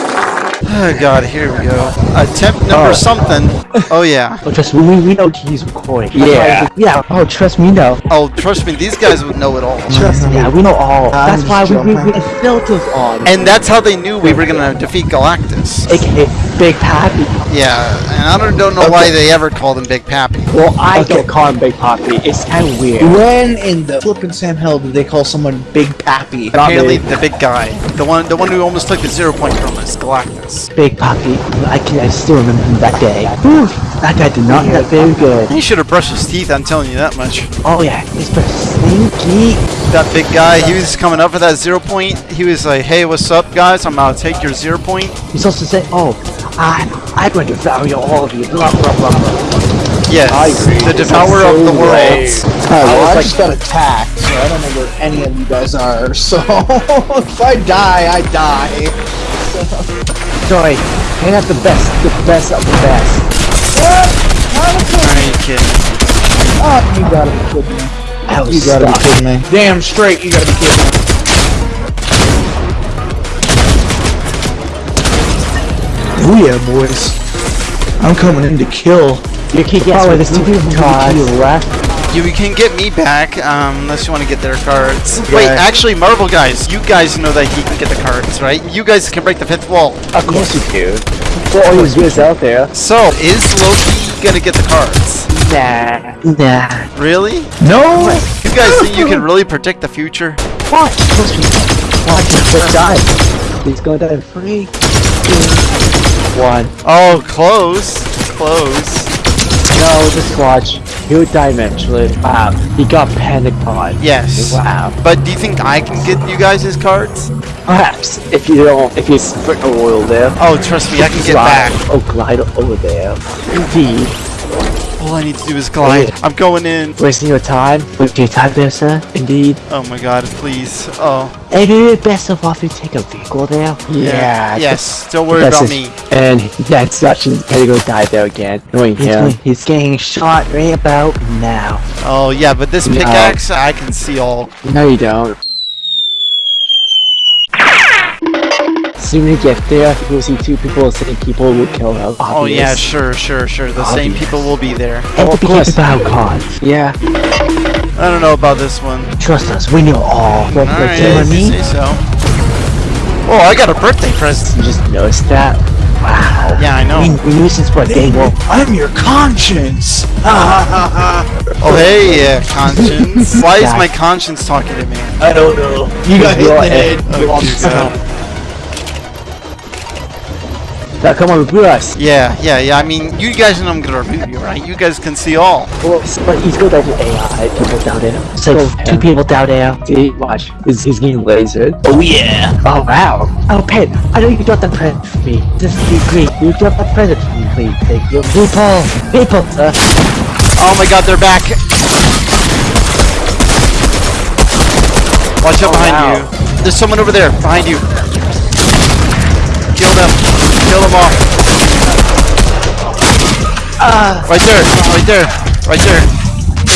Oh god, here we go. Attempt number Oh. something. Oh yeah. Oh, trust me, we, we know he's recording. That's Yeah. we- Yeah. Oh, trust me, no. Oh, trust me, these guys would know it all. Trust mm-hmm. me. Yeah, we know all. I'm That's why we, we, we joking. had filters on. And that's how they knew we were gonna defeat Galactus. AKA Big Pappy. Yeah, and I don't, don't know why they ever called him Big Pappy. Well, I Okay. don't call him Big Pappy. It's kind of weird. When in the flippin' Sam Hell did they call someone Big Pappy? Apparently, big. the big guy, the one, the one who almost took the zero point from us, Galactus. Big Pappy. I can. I still remember him that day. Whew, that guy did not get very good. He should have brushed his teeth. I'm telling you that much. Oh yeah, he's been sneaky. That big guy, he was coming up for that zero point. He was like, "Hey, what's up, guys? I'm gonna take your zero point." He's also saying, "Oh, I, I'm going to devour all of you." Blah blah blah blah. Yes, the devourer of the worlds. I just got attacked, so I don't know where any of you guys are. So if I die, I die. Sorry, hang out the best, the best of the best. Are you kidding? Oh, you gotta be kidding me. I was You gotta be kidding me. Damn straight, you gotta be kidding me. Oh yeah, boys. I'm coming in to kill. You can get there's two people to the left. You can get me back, um, unless you want to get their cards. Wait, actually, Marvel guys, you guys know that he can get the cards, right? You guys can break the fifth wall. Of course you do. For all these years out there. So, is Loki gonna get the cards? Nah. Nah. Really? No! You guys think you can really predict the future? What? Trust me. Watch him just die. He's gonna die in three, two, one. Oh, close. Close. No, just watch. Die eventually. Wow. Um, he got panic pod. Yes. Wow. But do you think I can get you guys his cards? Perhaps if you don't, if you a oil there. Oh, trust me, I can get glide, back. Oh, glide over there. Indeed. All I need to do is glide. I'm going in. Wasting your time. Wasting your time there, sir. Indeed. Oh my god, please. Oh. And it is best of all if you take a vehicle there. Yeah. Yes, don't worry about me. And that's such a gonna go die there again. Knowing him. He's getting shot right about now. Oh yeah, but this No. pickaxe, I can see all. No, you don't. Soon you get there, you'll see two people, the same people will kill him. Oh yeah, sure, sure, sure. The same people will be there. Oh, of course. about cards. Yeah, I don't know about this one. trust us, we know all. But All you what I you mean? say so. Oh, I got a birthday present. You just noticed that? Wow. Yeah, I know. We, we knew since what day one. I'm your conscience! Oh hey, uh, conscience. Why is my conscience talking to me? I don't know. You got hit in the head. Oh, You lost dear God. yourself. Now come on, reboot us. Yeah, yeah, yeah. I mean, you guys know I'm gonna review, you, right? You guys can see all. Well, s- but he's good at AI, people down there. So, two people down there. See, watch. He's, he's getting lasered. Oh yeah! Oh, wow. Oh, Pen, I know you got the present for me. Just be great. You got the present for me, please. Thank you. People! People, sir. Oh my God, they're back. Watch out Oh, behind wow. you. There's someone over there, behind you. Kill them. Kill them all. Uh, right there. Right there. Right there.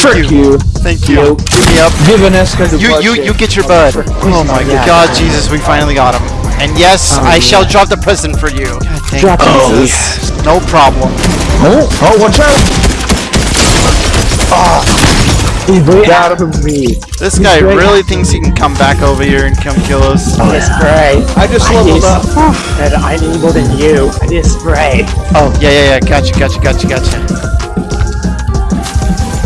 Thank Frick you! Thank you. Give me up. Giving us because You, you, you get your bud. Oh my Yeah. God, Jesus, we finally got him. And yes, I shall drop the present for you. God Drop it, it. please. No problem. Oh, oh, watch out! Ah. He's way out of me. This guy great. really thinks he can come back over here and come kill us. Oh, it's spray. I just I leveled need- up. And I need more than you. I need spray. Oh, yeah, yeah, yeah. Gotcha, gotcha, gotcha, gotcha.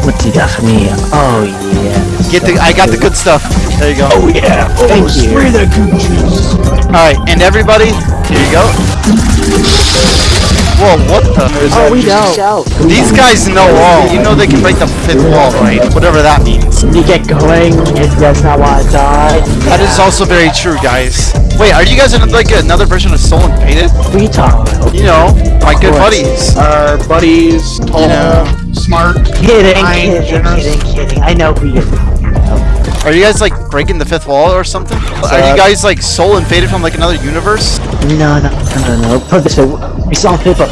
What's you got for me? Oh, yeah. Get the. I got the good stuff. There you go. Oh, yeah. Oh, Thank you. Spray that goon juice. All right, and everybody, here you go. Whoa, what the? Oh, we know. These guys know all. You know they can break the fifth wall, right? Whatever that means. You get going, if that's not want to die. That is also very true, guys. Wait, are you guys in like another version of Soul and Faded? We talk about You know, my good buddies. Our buddies, tall, Yeah. smart, Kidding, kind, kidding, generous. kidding, kidding. I know who you're talking about. Are you guys like breaking the fifth wall or something? Are you guys like Soul and Faded from like another universe? No, no, no, no, no. Put this way, we saw people.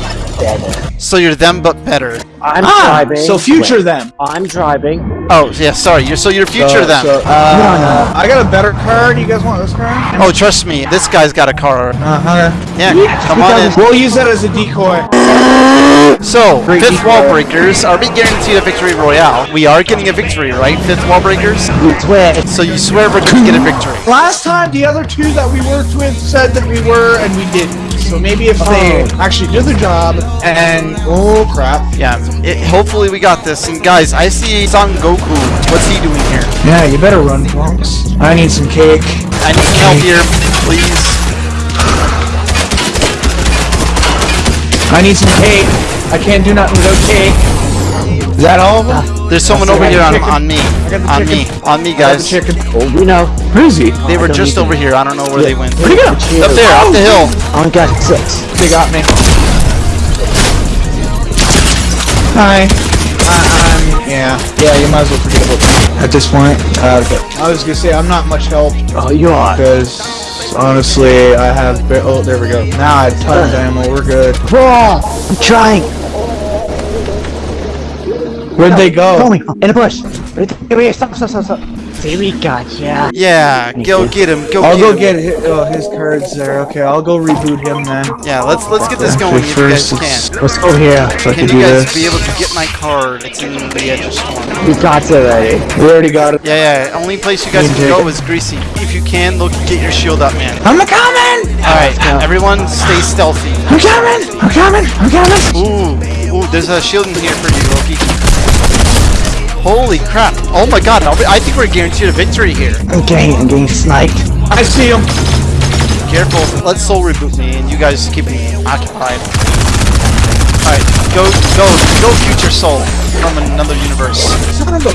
So you're them but better. I'm Ah, driving. so future Wait, them. I'm driving. Oh, yeah, sorry. You're so you're future So- them. so, uh, I got a better car. Do you guys want this car? oh, trust me. This guy's got a car. Uh-huh. Yeah, come on in. We'll use that as a decoy. So, Great fifth decoy. wall breakers. Are we guaranteed a victory royale? We are getting a victory, right? Fifth wall breakers. You swear. So you swear we're gonna get a victory. Last time, the other two that we worked with said that we were, and we didn't. So maybe if they actually do the job, and oh crap. Yeah. It, hopefully we got this. And guys, I see Son Goku. What's he doing here? Yeah, you better run, folks. I need some cake. I need help here, please. I need some cake. I can't do nothing without cake. Is that all of them? There's someone over here on, on me. On me. On me, I guys. chicken. Oh, we know. Where is he? They were just need over here. I don't know where they went. Where'd he go? Up there, up the hill. I got six. They got me. Hi. Uh, um, yeah. Yeah, you might as well forget about me at this point. Uh. I was gonna say, I'm not much help Oh, you are. because honestly, I have. Oh, there we go. Now I have tons of ammo. We're good. Whoa! I'm trying. Where'd they Follow go? me. In the bush. Right there. Here we are. Stop, stop, stop, stop. See, we got ya. Yeah, go get him. Go get him I'll get go him. get his, oh, uh, his cards there. Okay, I'll go reboot him then. Yeah, let's let's get this going if you guys can. Let's go oh, here. So I Can can you do guys this. be able to get my card? It's in the edge of storm. We got it already. We already got it. Yeah, yeah. Only place you guys can go is greasy. If you can, look, get your shield up, man. I'm coming! All right, everyone, stay stealthy. I'm coming! I'm coming! I'm coming! Ooh, ooh, there's a shield in here for you, Loki. Holy crap! Oh my God! I'll be- I think we're guaranteed a victory here. I'm getting, I'm getting sniped. I see him! Careful. Let soul reboot me, and you guys keep me occupied. All right, go, go, go, future soul from another universe. Son of a...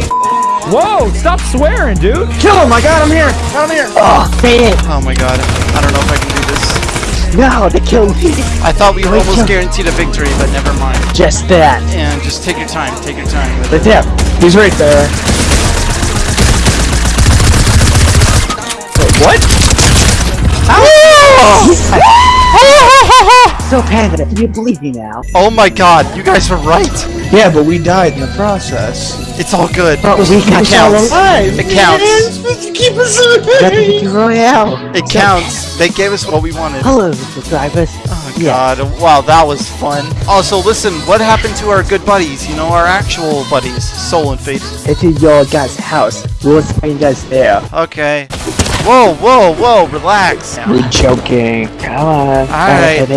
Whoa, stop swearing, dude. Kill him! I got him here! Got him here! Oh, man. Oh my God! I don't know if I can do this. No, they killed me. I thought we were almost guaranteed a victory, but never mind. Just that. And just take your time. Take your time with it. there. He's right there. Wait, what? So Panda, do you believe me now? Oh my God! You guys were right. Yeah, but we died in the process. It's all good. But we got counts. alive! It counts. supposed to keep us Got the alive! royale. It counts. They gave us what we wanted. Hello, subscribers. Oh Yeah. god, wow, that was fun. Also, listen, what happened to our good buddies? You know, our actual buddies, Soul and Fate. It's in your guys' house. We'll find you guys there. Okay. Whoa, whoa, whoa, relax. We're joking. Come on. Alright.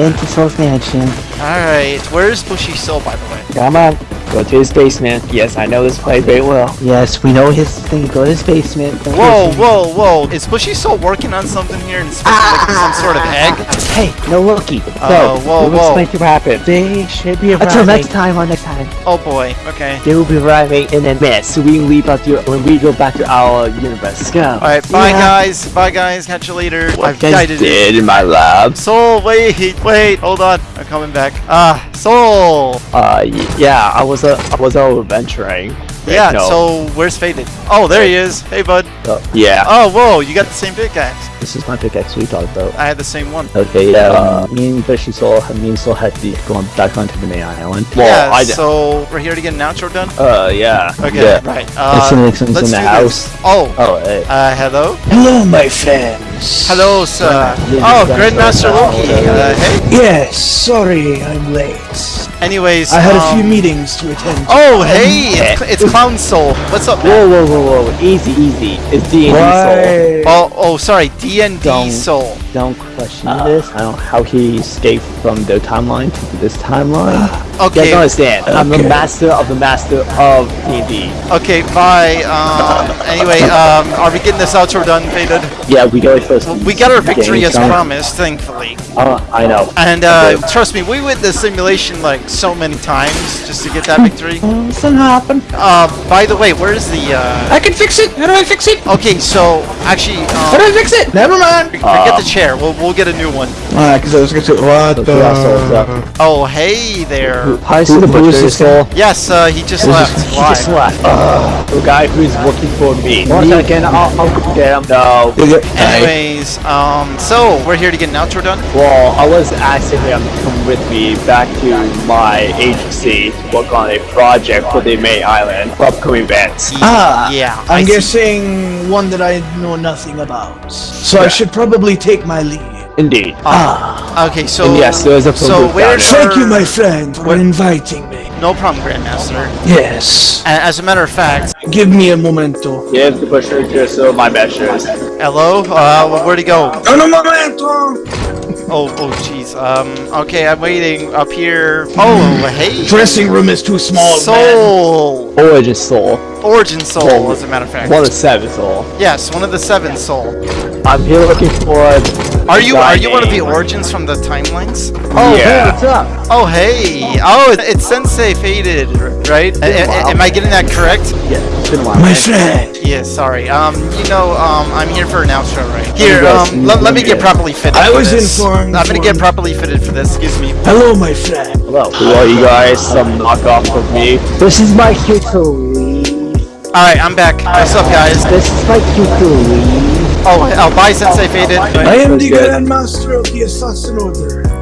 Get into Soul's Mansion. Alright, where's Bushy Soul, by the way? Come on. Go to his basement. Yes, I know this place very well. Yes, we know his thing. Go to his basement. Don't Whoa, listen. whoa, whoa. Is Bushy Soul working on something here and supposed to make some sort of egg? Hey, no Loki. Oh, so, whoa, we'll whoa. explain to what happened. They should be arriving. Until next time or next time. Oh boy, okay. They will be arriving in a minute, so we can leave out to when we go back to our universe. Let's go. Alright, bye Yeah. guys. Bye guys. Catch you later. I've guided it. in my lab. Soul, wait, wait, hold on. I'm coming back. Ah, Soul. Uh, yeah, I was uh, I was out adventuring. Yeah, no. so where's Faded? Oh, there he is. Hey, bud. Uh, yeah, Oh, whoa, you got the same pickaxe. This is my pickaxe we talked about. I had the same one. Okay, yeah. Uh, me and Fishy Soul, me and Soul had the going back onto the main island. yeah, I so we're here to get an outro done? uh, yeah. Okay, Yeah. right. Uh, It's in- it's in- it's let's in the do house. this. Oh, Oh, hey. uh, hello? Hello, my friends. Hello, sir. Yeah, Oh, that's Grandmaster right. Loki. Uh, hey. Yes, sorry, I'm late. Anyways, I had a um, few meetings to attend. to. Oh, hey, it's, it's Clown Soul. What's up, man? Whoa, whoa, whoa, whoa! Easy, easy. It's D and D Soul. Why? Oh, oh, sorry, D&D Don't- Soul. Don't question this. I don't know how he escaped from their timeline to this timeline. You Okay, guys don't understand. I'm the master of the master of D&D. okay, bye. Um, anyway, um, are we getting this outro done, Faded? Yeah, we go first. Well, we got our victory as time. promised, thankfully. Uh, I know. And uh, Okay. trust me, we went the simulation like so many times just to get that victory. Something happened. Uh, by the way, where's the? Uh... I can fix it. How do I fix it? Okay, so actually, How do um, I fix it? Never mind. forget Um, the chair. We'll we'll get a new one. Alright, because I was gonna what Let's see how Soul's up. Oh, hey there. Hi, see the booster soul. Yes, uh, he just left. He just left. Ugh, the guy who's working for me. One second, I'll, I'll get him. No. Anyways, um, so we're here to get an outro done. Well, I was asking him to come with me back to my agency to work on a project for the May island upcoming events. Ah, yeah. I'm I see. guessing one that I know nothing about. So I should probably take my leave. Indeed. Ah. Okay, so And yes, there is a so program where down there. Thank you, my friend, for What- inviting me. no problem, Grandmaster. Yes. A- As a matter of fact, Give me a momento. Give the pusher to so my measures. hello. Uh, where'd he go? Un momento! Oh, oh, jeez. Um, okay, I'm waiting up here. Oh, hey. Dressing room is too small, man. Soul. Origin Soul. Origin Soul, Soul. as a matter of fact. One of the seven Soul. Yes, one of the seven Soul. I'm here looking for. Are you are you one of the origins from the timelines? Oh, yeah. hey, what's up? Oh, hey. Oh, it- it's Sensei Faded, right? A- a- am I getting that correct? Yeah, it's been a while. My friend. Yeah, sorry. Um, you know, um, I'm here for an outro, right? Here, um, let, let me get properly fitted. I for was this. informed I'm gonna get properly fitted for this. Excuse me. Hello, my friend. Hello. Who are you guys? Some knockoff of me? This is my cue. All right, I'm back. What's up, guys? This is my cue to leave. Oh, oh, bye, Sensei Faded. I am the good. Grandmaster of the Assassin Order.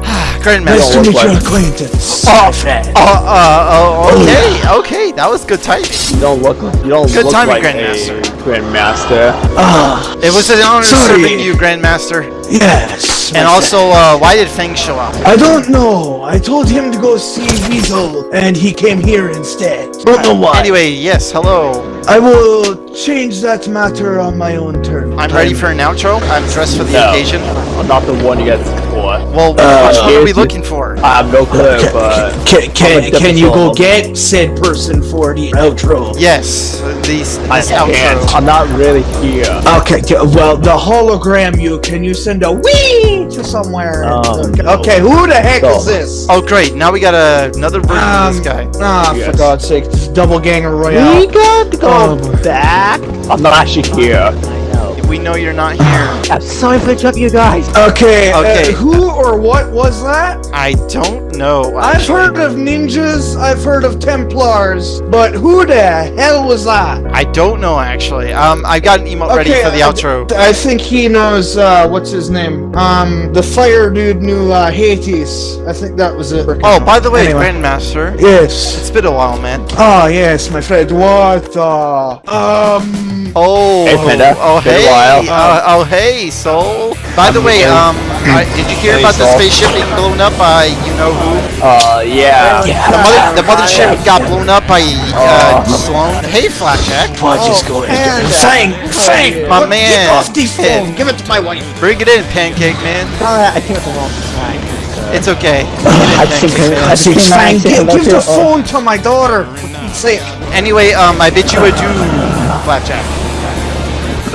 Nice to meet your like- acquaintance. Oh, my friend. Oh, uh, oh, okay, okay. That was good timing. You don't look. You don't Good look timing, like Grandmaster. a grandmaster. Ah, It was an honor Sorry. serving you, Grandmaster. yes. And also, uh, why did Feng show up? I don't know. I told him to go see Weasel, and he came here instead. Don't know why. Anyway, yes, hello. I will change that matter on my own terms. I'm ready for an outro. I'm dressed for the No. occasion. I'm not the one you guys for. Well, Uh, which one are we looking for? I have no clue, but Can, can, can you go get said person for the outro? Yes, these I this can't. outro. I'm not really here. Okay, okay, well, the hologram you, can you send a wee to somewhere? Oh, okay, no. okay, who the heck No. is this? Oh, great! Now we got a, another version of Um, this guy. Ah, for Yes. God's sake, this is double ganger royale. We got to go boy. back. I'm not actually here. I know. We know you're not here. I'm sorry for interrupting you guys. Okay, Okay. Uh, who or what was that? I don't know. I've heard of ninjas, I've heard of Templars, but who the hell was that? I don't know actually. Um, I've got an emote ready for the I- outro. I think he knows, uh, what's his name? Um, the fire dude knew, uh, Hades. I think that was it. Oh, by the way, Anyway. Grandmaster, Yes. it's been a while, man. Oh, yes, my friend. What, uh, um... Oh, Hey, Panda. oh, Been a hey, while. uh, oh, hey, Soul. By the way, um, I, did you hear Hey, about the spaceship being blown up by you know who? Uh, yeah. The mother, the mothership got blown up by uh, Slone. Hey, Flapjack. What is going on? Fang! Fang! My Get man. off the phone! Give it to my wife! Bring it in, Pancake Man. Alright, I think it's the wrong time. It's okay. I think I think Fang, give, give the Oh. phone to my daughter! For Anyway, um, I bid you adieu, Flapjack.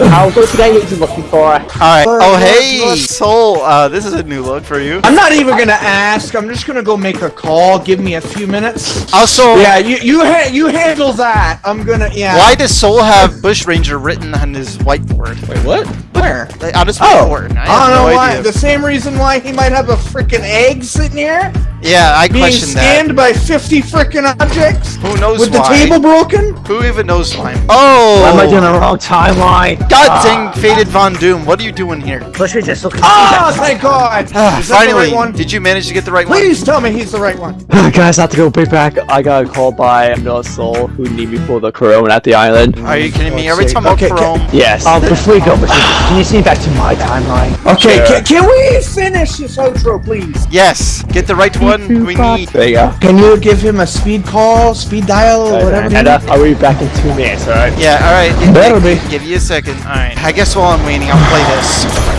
I'll go to the guy you're looking for. Alright. Oh, hey, Soul. Uh, this is a new look for you. I'm not even gonna ask. I'm just gonna go make a call. Give me a few minutes. Also, Yeah, you you ha- you handle that. I'm gonna yeah. why does Soul have Bush Ranger written on his whiteboard? Wait, what? Where? Like, On his Oh. I I don't know no why. idea. The same reason why he might have a freaking egg sitting here, Yeah, I being question that. scanned by 50 freaking objects, Who knows why? with the table broken. Who even knows why? Oh! Why am I doing the wrong timeline? God dang Faded Von Doom, what are you doing here? Push me just looking. Ah, thank God! Is that the Finally, right one? did you manage to get the right one? Please tell me he's the right one. Guys, I have to go way back. I got a call by another soul who need me for the corona at the island. Are you kidding me? Every time I'm Okay, Chrome. Yes. Um, before we go, Bashir, can you see me back to my timeline? Okay, Sure. can, can we finish this outro, please? Yes, get the right one we need. there you go. Can you give him a speed call, speed dial, whatever? And uh, I'll be back in two minutes, alright? Yeah, alright. Give, Better be. give you a second. Alright. I guess while I'm waiting, I'll play this.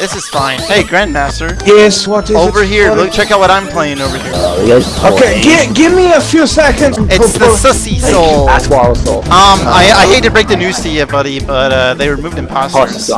This is fine. Hey, Grandmaster. Yes, what is Over it? here, What look, check out what I'm playing over here. Okay, gi- give me a few seconds. It's the Sussy Soul. Ask Waddle Soul. Um, I, I hate to break the news to you, buddy, but uh, they removed imposters.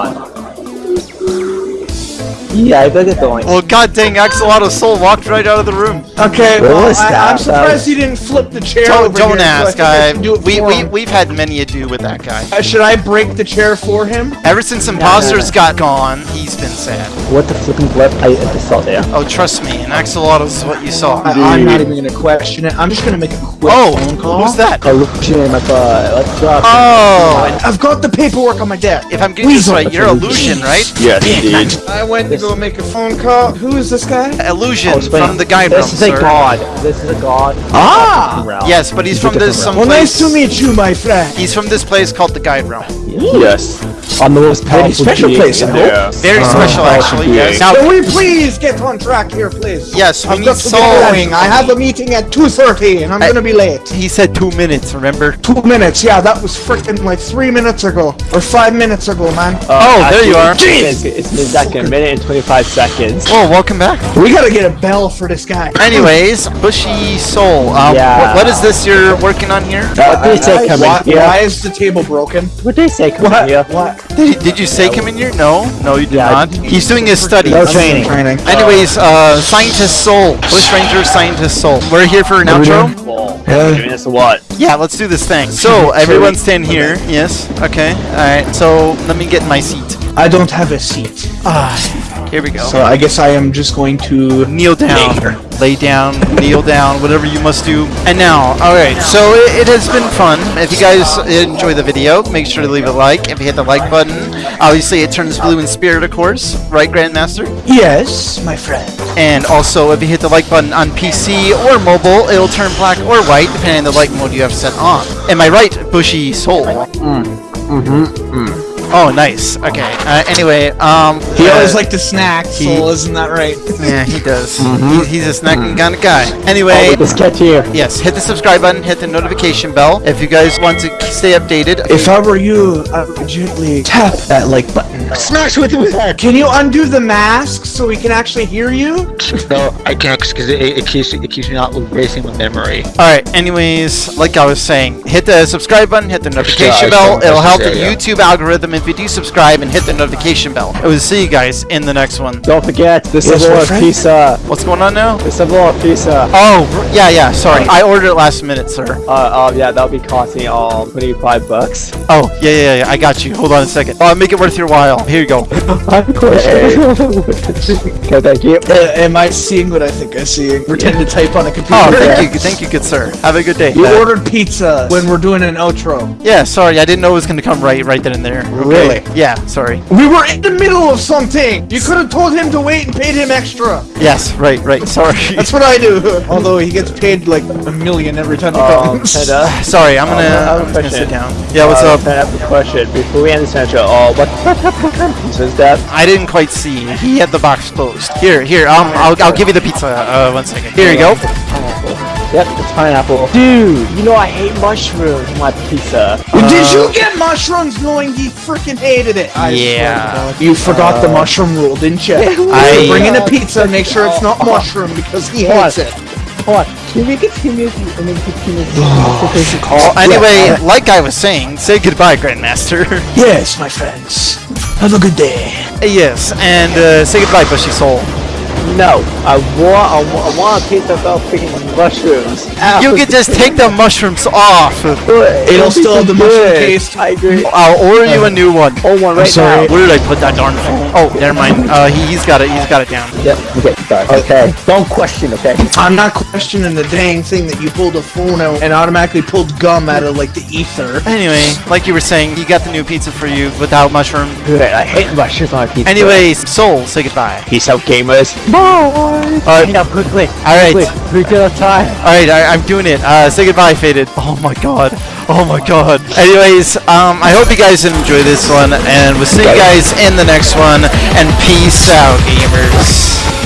Horse son. Yeah, I better get going. Well, god dang, Axolotl Soul walked right out of the room. Okay, well, I, I'm surprised he didn't flip the chair Don't, over don't here, so I ask. I I, do we, we, we've had many ado with that guy. Uh, should I break the chair for him? Ever since Imposters got gone, he's been sad. What the flipping blip I, I saw there. Oh, trust me, an axolotl is what you saw. I, I'm not even gonna question it. I'm just gonna make a quick Oh, phone call. who's that? Illusion in my butt. Let's drop. Oh, I've got the paperwork on my desk. if I'm getting this right, you're Illusion, right? Yes, indeed. I went to go make a phone call. Who is this guy? Illusion Oh, explain. from the guide realm, This is a sir. god. This is a god. Ah! Yes, but he's It's a from this some Well, nice place. to meet you, my friend. He's from this place called the Guide Realm. Yes. On the most powerful Very special being place, I hope. there. Very special, actually. yeah. Now, Can we please get on track here, please? Yes, we I'm need got to Saul. get going. I have a meeting at 2.30 and I'm I- gonna be late. he said two minutes. Remember? Two minutes, yeah, that was freaking like three minutes ago. Or five minutes ago, man. Oh, there you are. It's, it's been like a minute and 25 seconds. Oh, welcome back. We gotta get a bell for this guy. Anyways, Bushy Soul. Um, Yeah. what, what is this you're working on here? What did they say coming why, here? why is the table broken? What did they say coming What? here? What? Did, did you say come in here? No, no, you did yeah, not. He's doing his studies. No training. Training. Anyways, uh, Scientist Soul, Bush Ranger Scientist Soul. We're here for an outro. Doing this what? Yeah, let's do this thing. So everyone stand here. Yes. Okay. All right. So let me get my seat. I don't have a seat. Here we go. So I guess I am just going to kneel down, lay down, kneel down, whatever you must do. And now, all right. So it, it has been fun. If you guys enjoy the video, make sure to leave a like. If you hit the like button, obviously it turns blue in spirit, of course, right, Grandmaster? Yes, my friend. And also, if you hit the like button on PC or mobile, it'll turn black or white depending on the light mode you have set on. Am I right, Bushy Soul? Mm, mm-hmm, mm. Oh, nice. Okay. Uh, anyway, um, He uh, always liked to snack, he- so isn't that right? Yeah, he does. He- he's a snacking kind of guy. Anyway, This catch here. yes, hit the subscribe button, hit the notification bell if you guys want to k- stay updated. If I were you, I would gently tap that like button. Smash with his head. Can you undo the mask so we can actually hear you? No, I can't because it, it keeps it keeps me not erasing my memory. All right. Anyways, like I was saying, hit the subscribe button, hit the notification I bell. It'll help the yeah. YouTube algorithm if you do subscribe and hit the notification bell. I will see you guys in the next one. Don't forget, the Yes, Civil War pizza. What's going on now? The Civil War pizza. Oh, yeah, yeah. Sorry, I ordered it last minute, sir. Uh, um, yeah, that'll be costing um 25 bucks. Oh, yeah, yeah, yeah. I got you. Hold on a second. I'll make it worth your while. Here you go. I'm okay, thank you. Uh, am I seeing what I think I see? Pretend to type on a computer. Oh, thank you, thank you, good sir. Have a good day. You ordered pizza when we're doing an outro. Yeah, sorry, I didn't know it was gonna come right, right then and there. Okay. Really? Yeah, sorry. We were in the middle of something. You could have told him to wait and paid him extra. Yes, right, right. Sorry. That's what I do. Although he gets paid like a million every time he Um, comes. and, uh, sorry. I'm gonna, I have a I'm just gonna sit down. Yeah, what's uh, up? I have a question. Before we end this intro, uh, what what what kind of pizza is that? I didn't quite see. He had the box closed. Here, here. Um, I'll, I'll give you the pizza. Uh, one second. Here you go. Yep, it's pineapple. Dude, you know I hate mushrooms in my pizza. Did you get mushrooms knowing he freaking hated it? I Yeah. swear to God. You forgot the mushroom rule, didn't you? I- Bring in a pizza, and make sure it's not mushroom because he hates it. Hold on. Can we continue and then continue? Well, anyway, like I was saying, say goodbye, Grandmaster. Yes, my friends. Have a good day. yes, and uh, say goodbye, Bushy Soul. No, I want I want, I want a pizza without freaking mushrooms. You can just take the mushrooms off. It'll still have the mushroom taste. I agree. I'll order you a new one. Oh, one right sorry. now. Where did I put that darn phone? Oh, never mind. Uh, he, he's got it. He's got it down. Yep. Okay. Sorry. Okay. Don't question. Okay. I'm not questioning the dang thing that you pulled a phone out and automatically pulled gum out of like the ether. Anyway, like you were saying, he got the new pizza for you without mushroom. Good. I hate mushrooms on my pizza. Anyways, Soul, say goodbye. peace out, gamers. Bye. Alright. Hang up quickly. All right. Quick. Three at a time. All right, I, I'm doing it. Uh, say goodbye, Faded. Oh my god. Oh my god. Anyways, um, I hope you guys enjoy this one, and we'll see you guys in the next one. And peace out, gamers.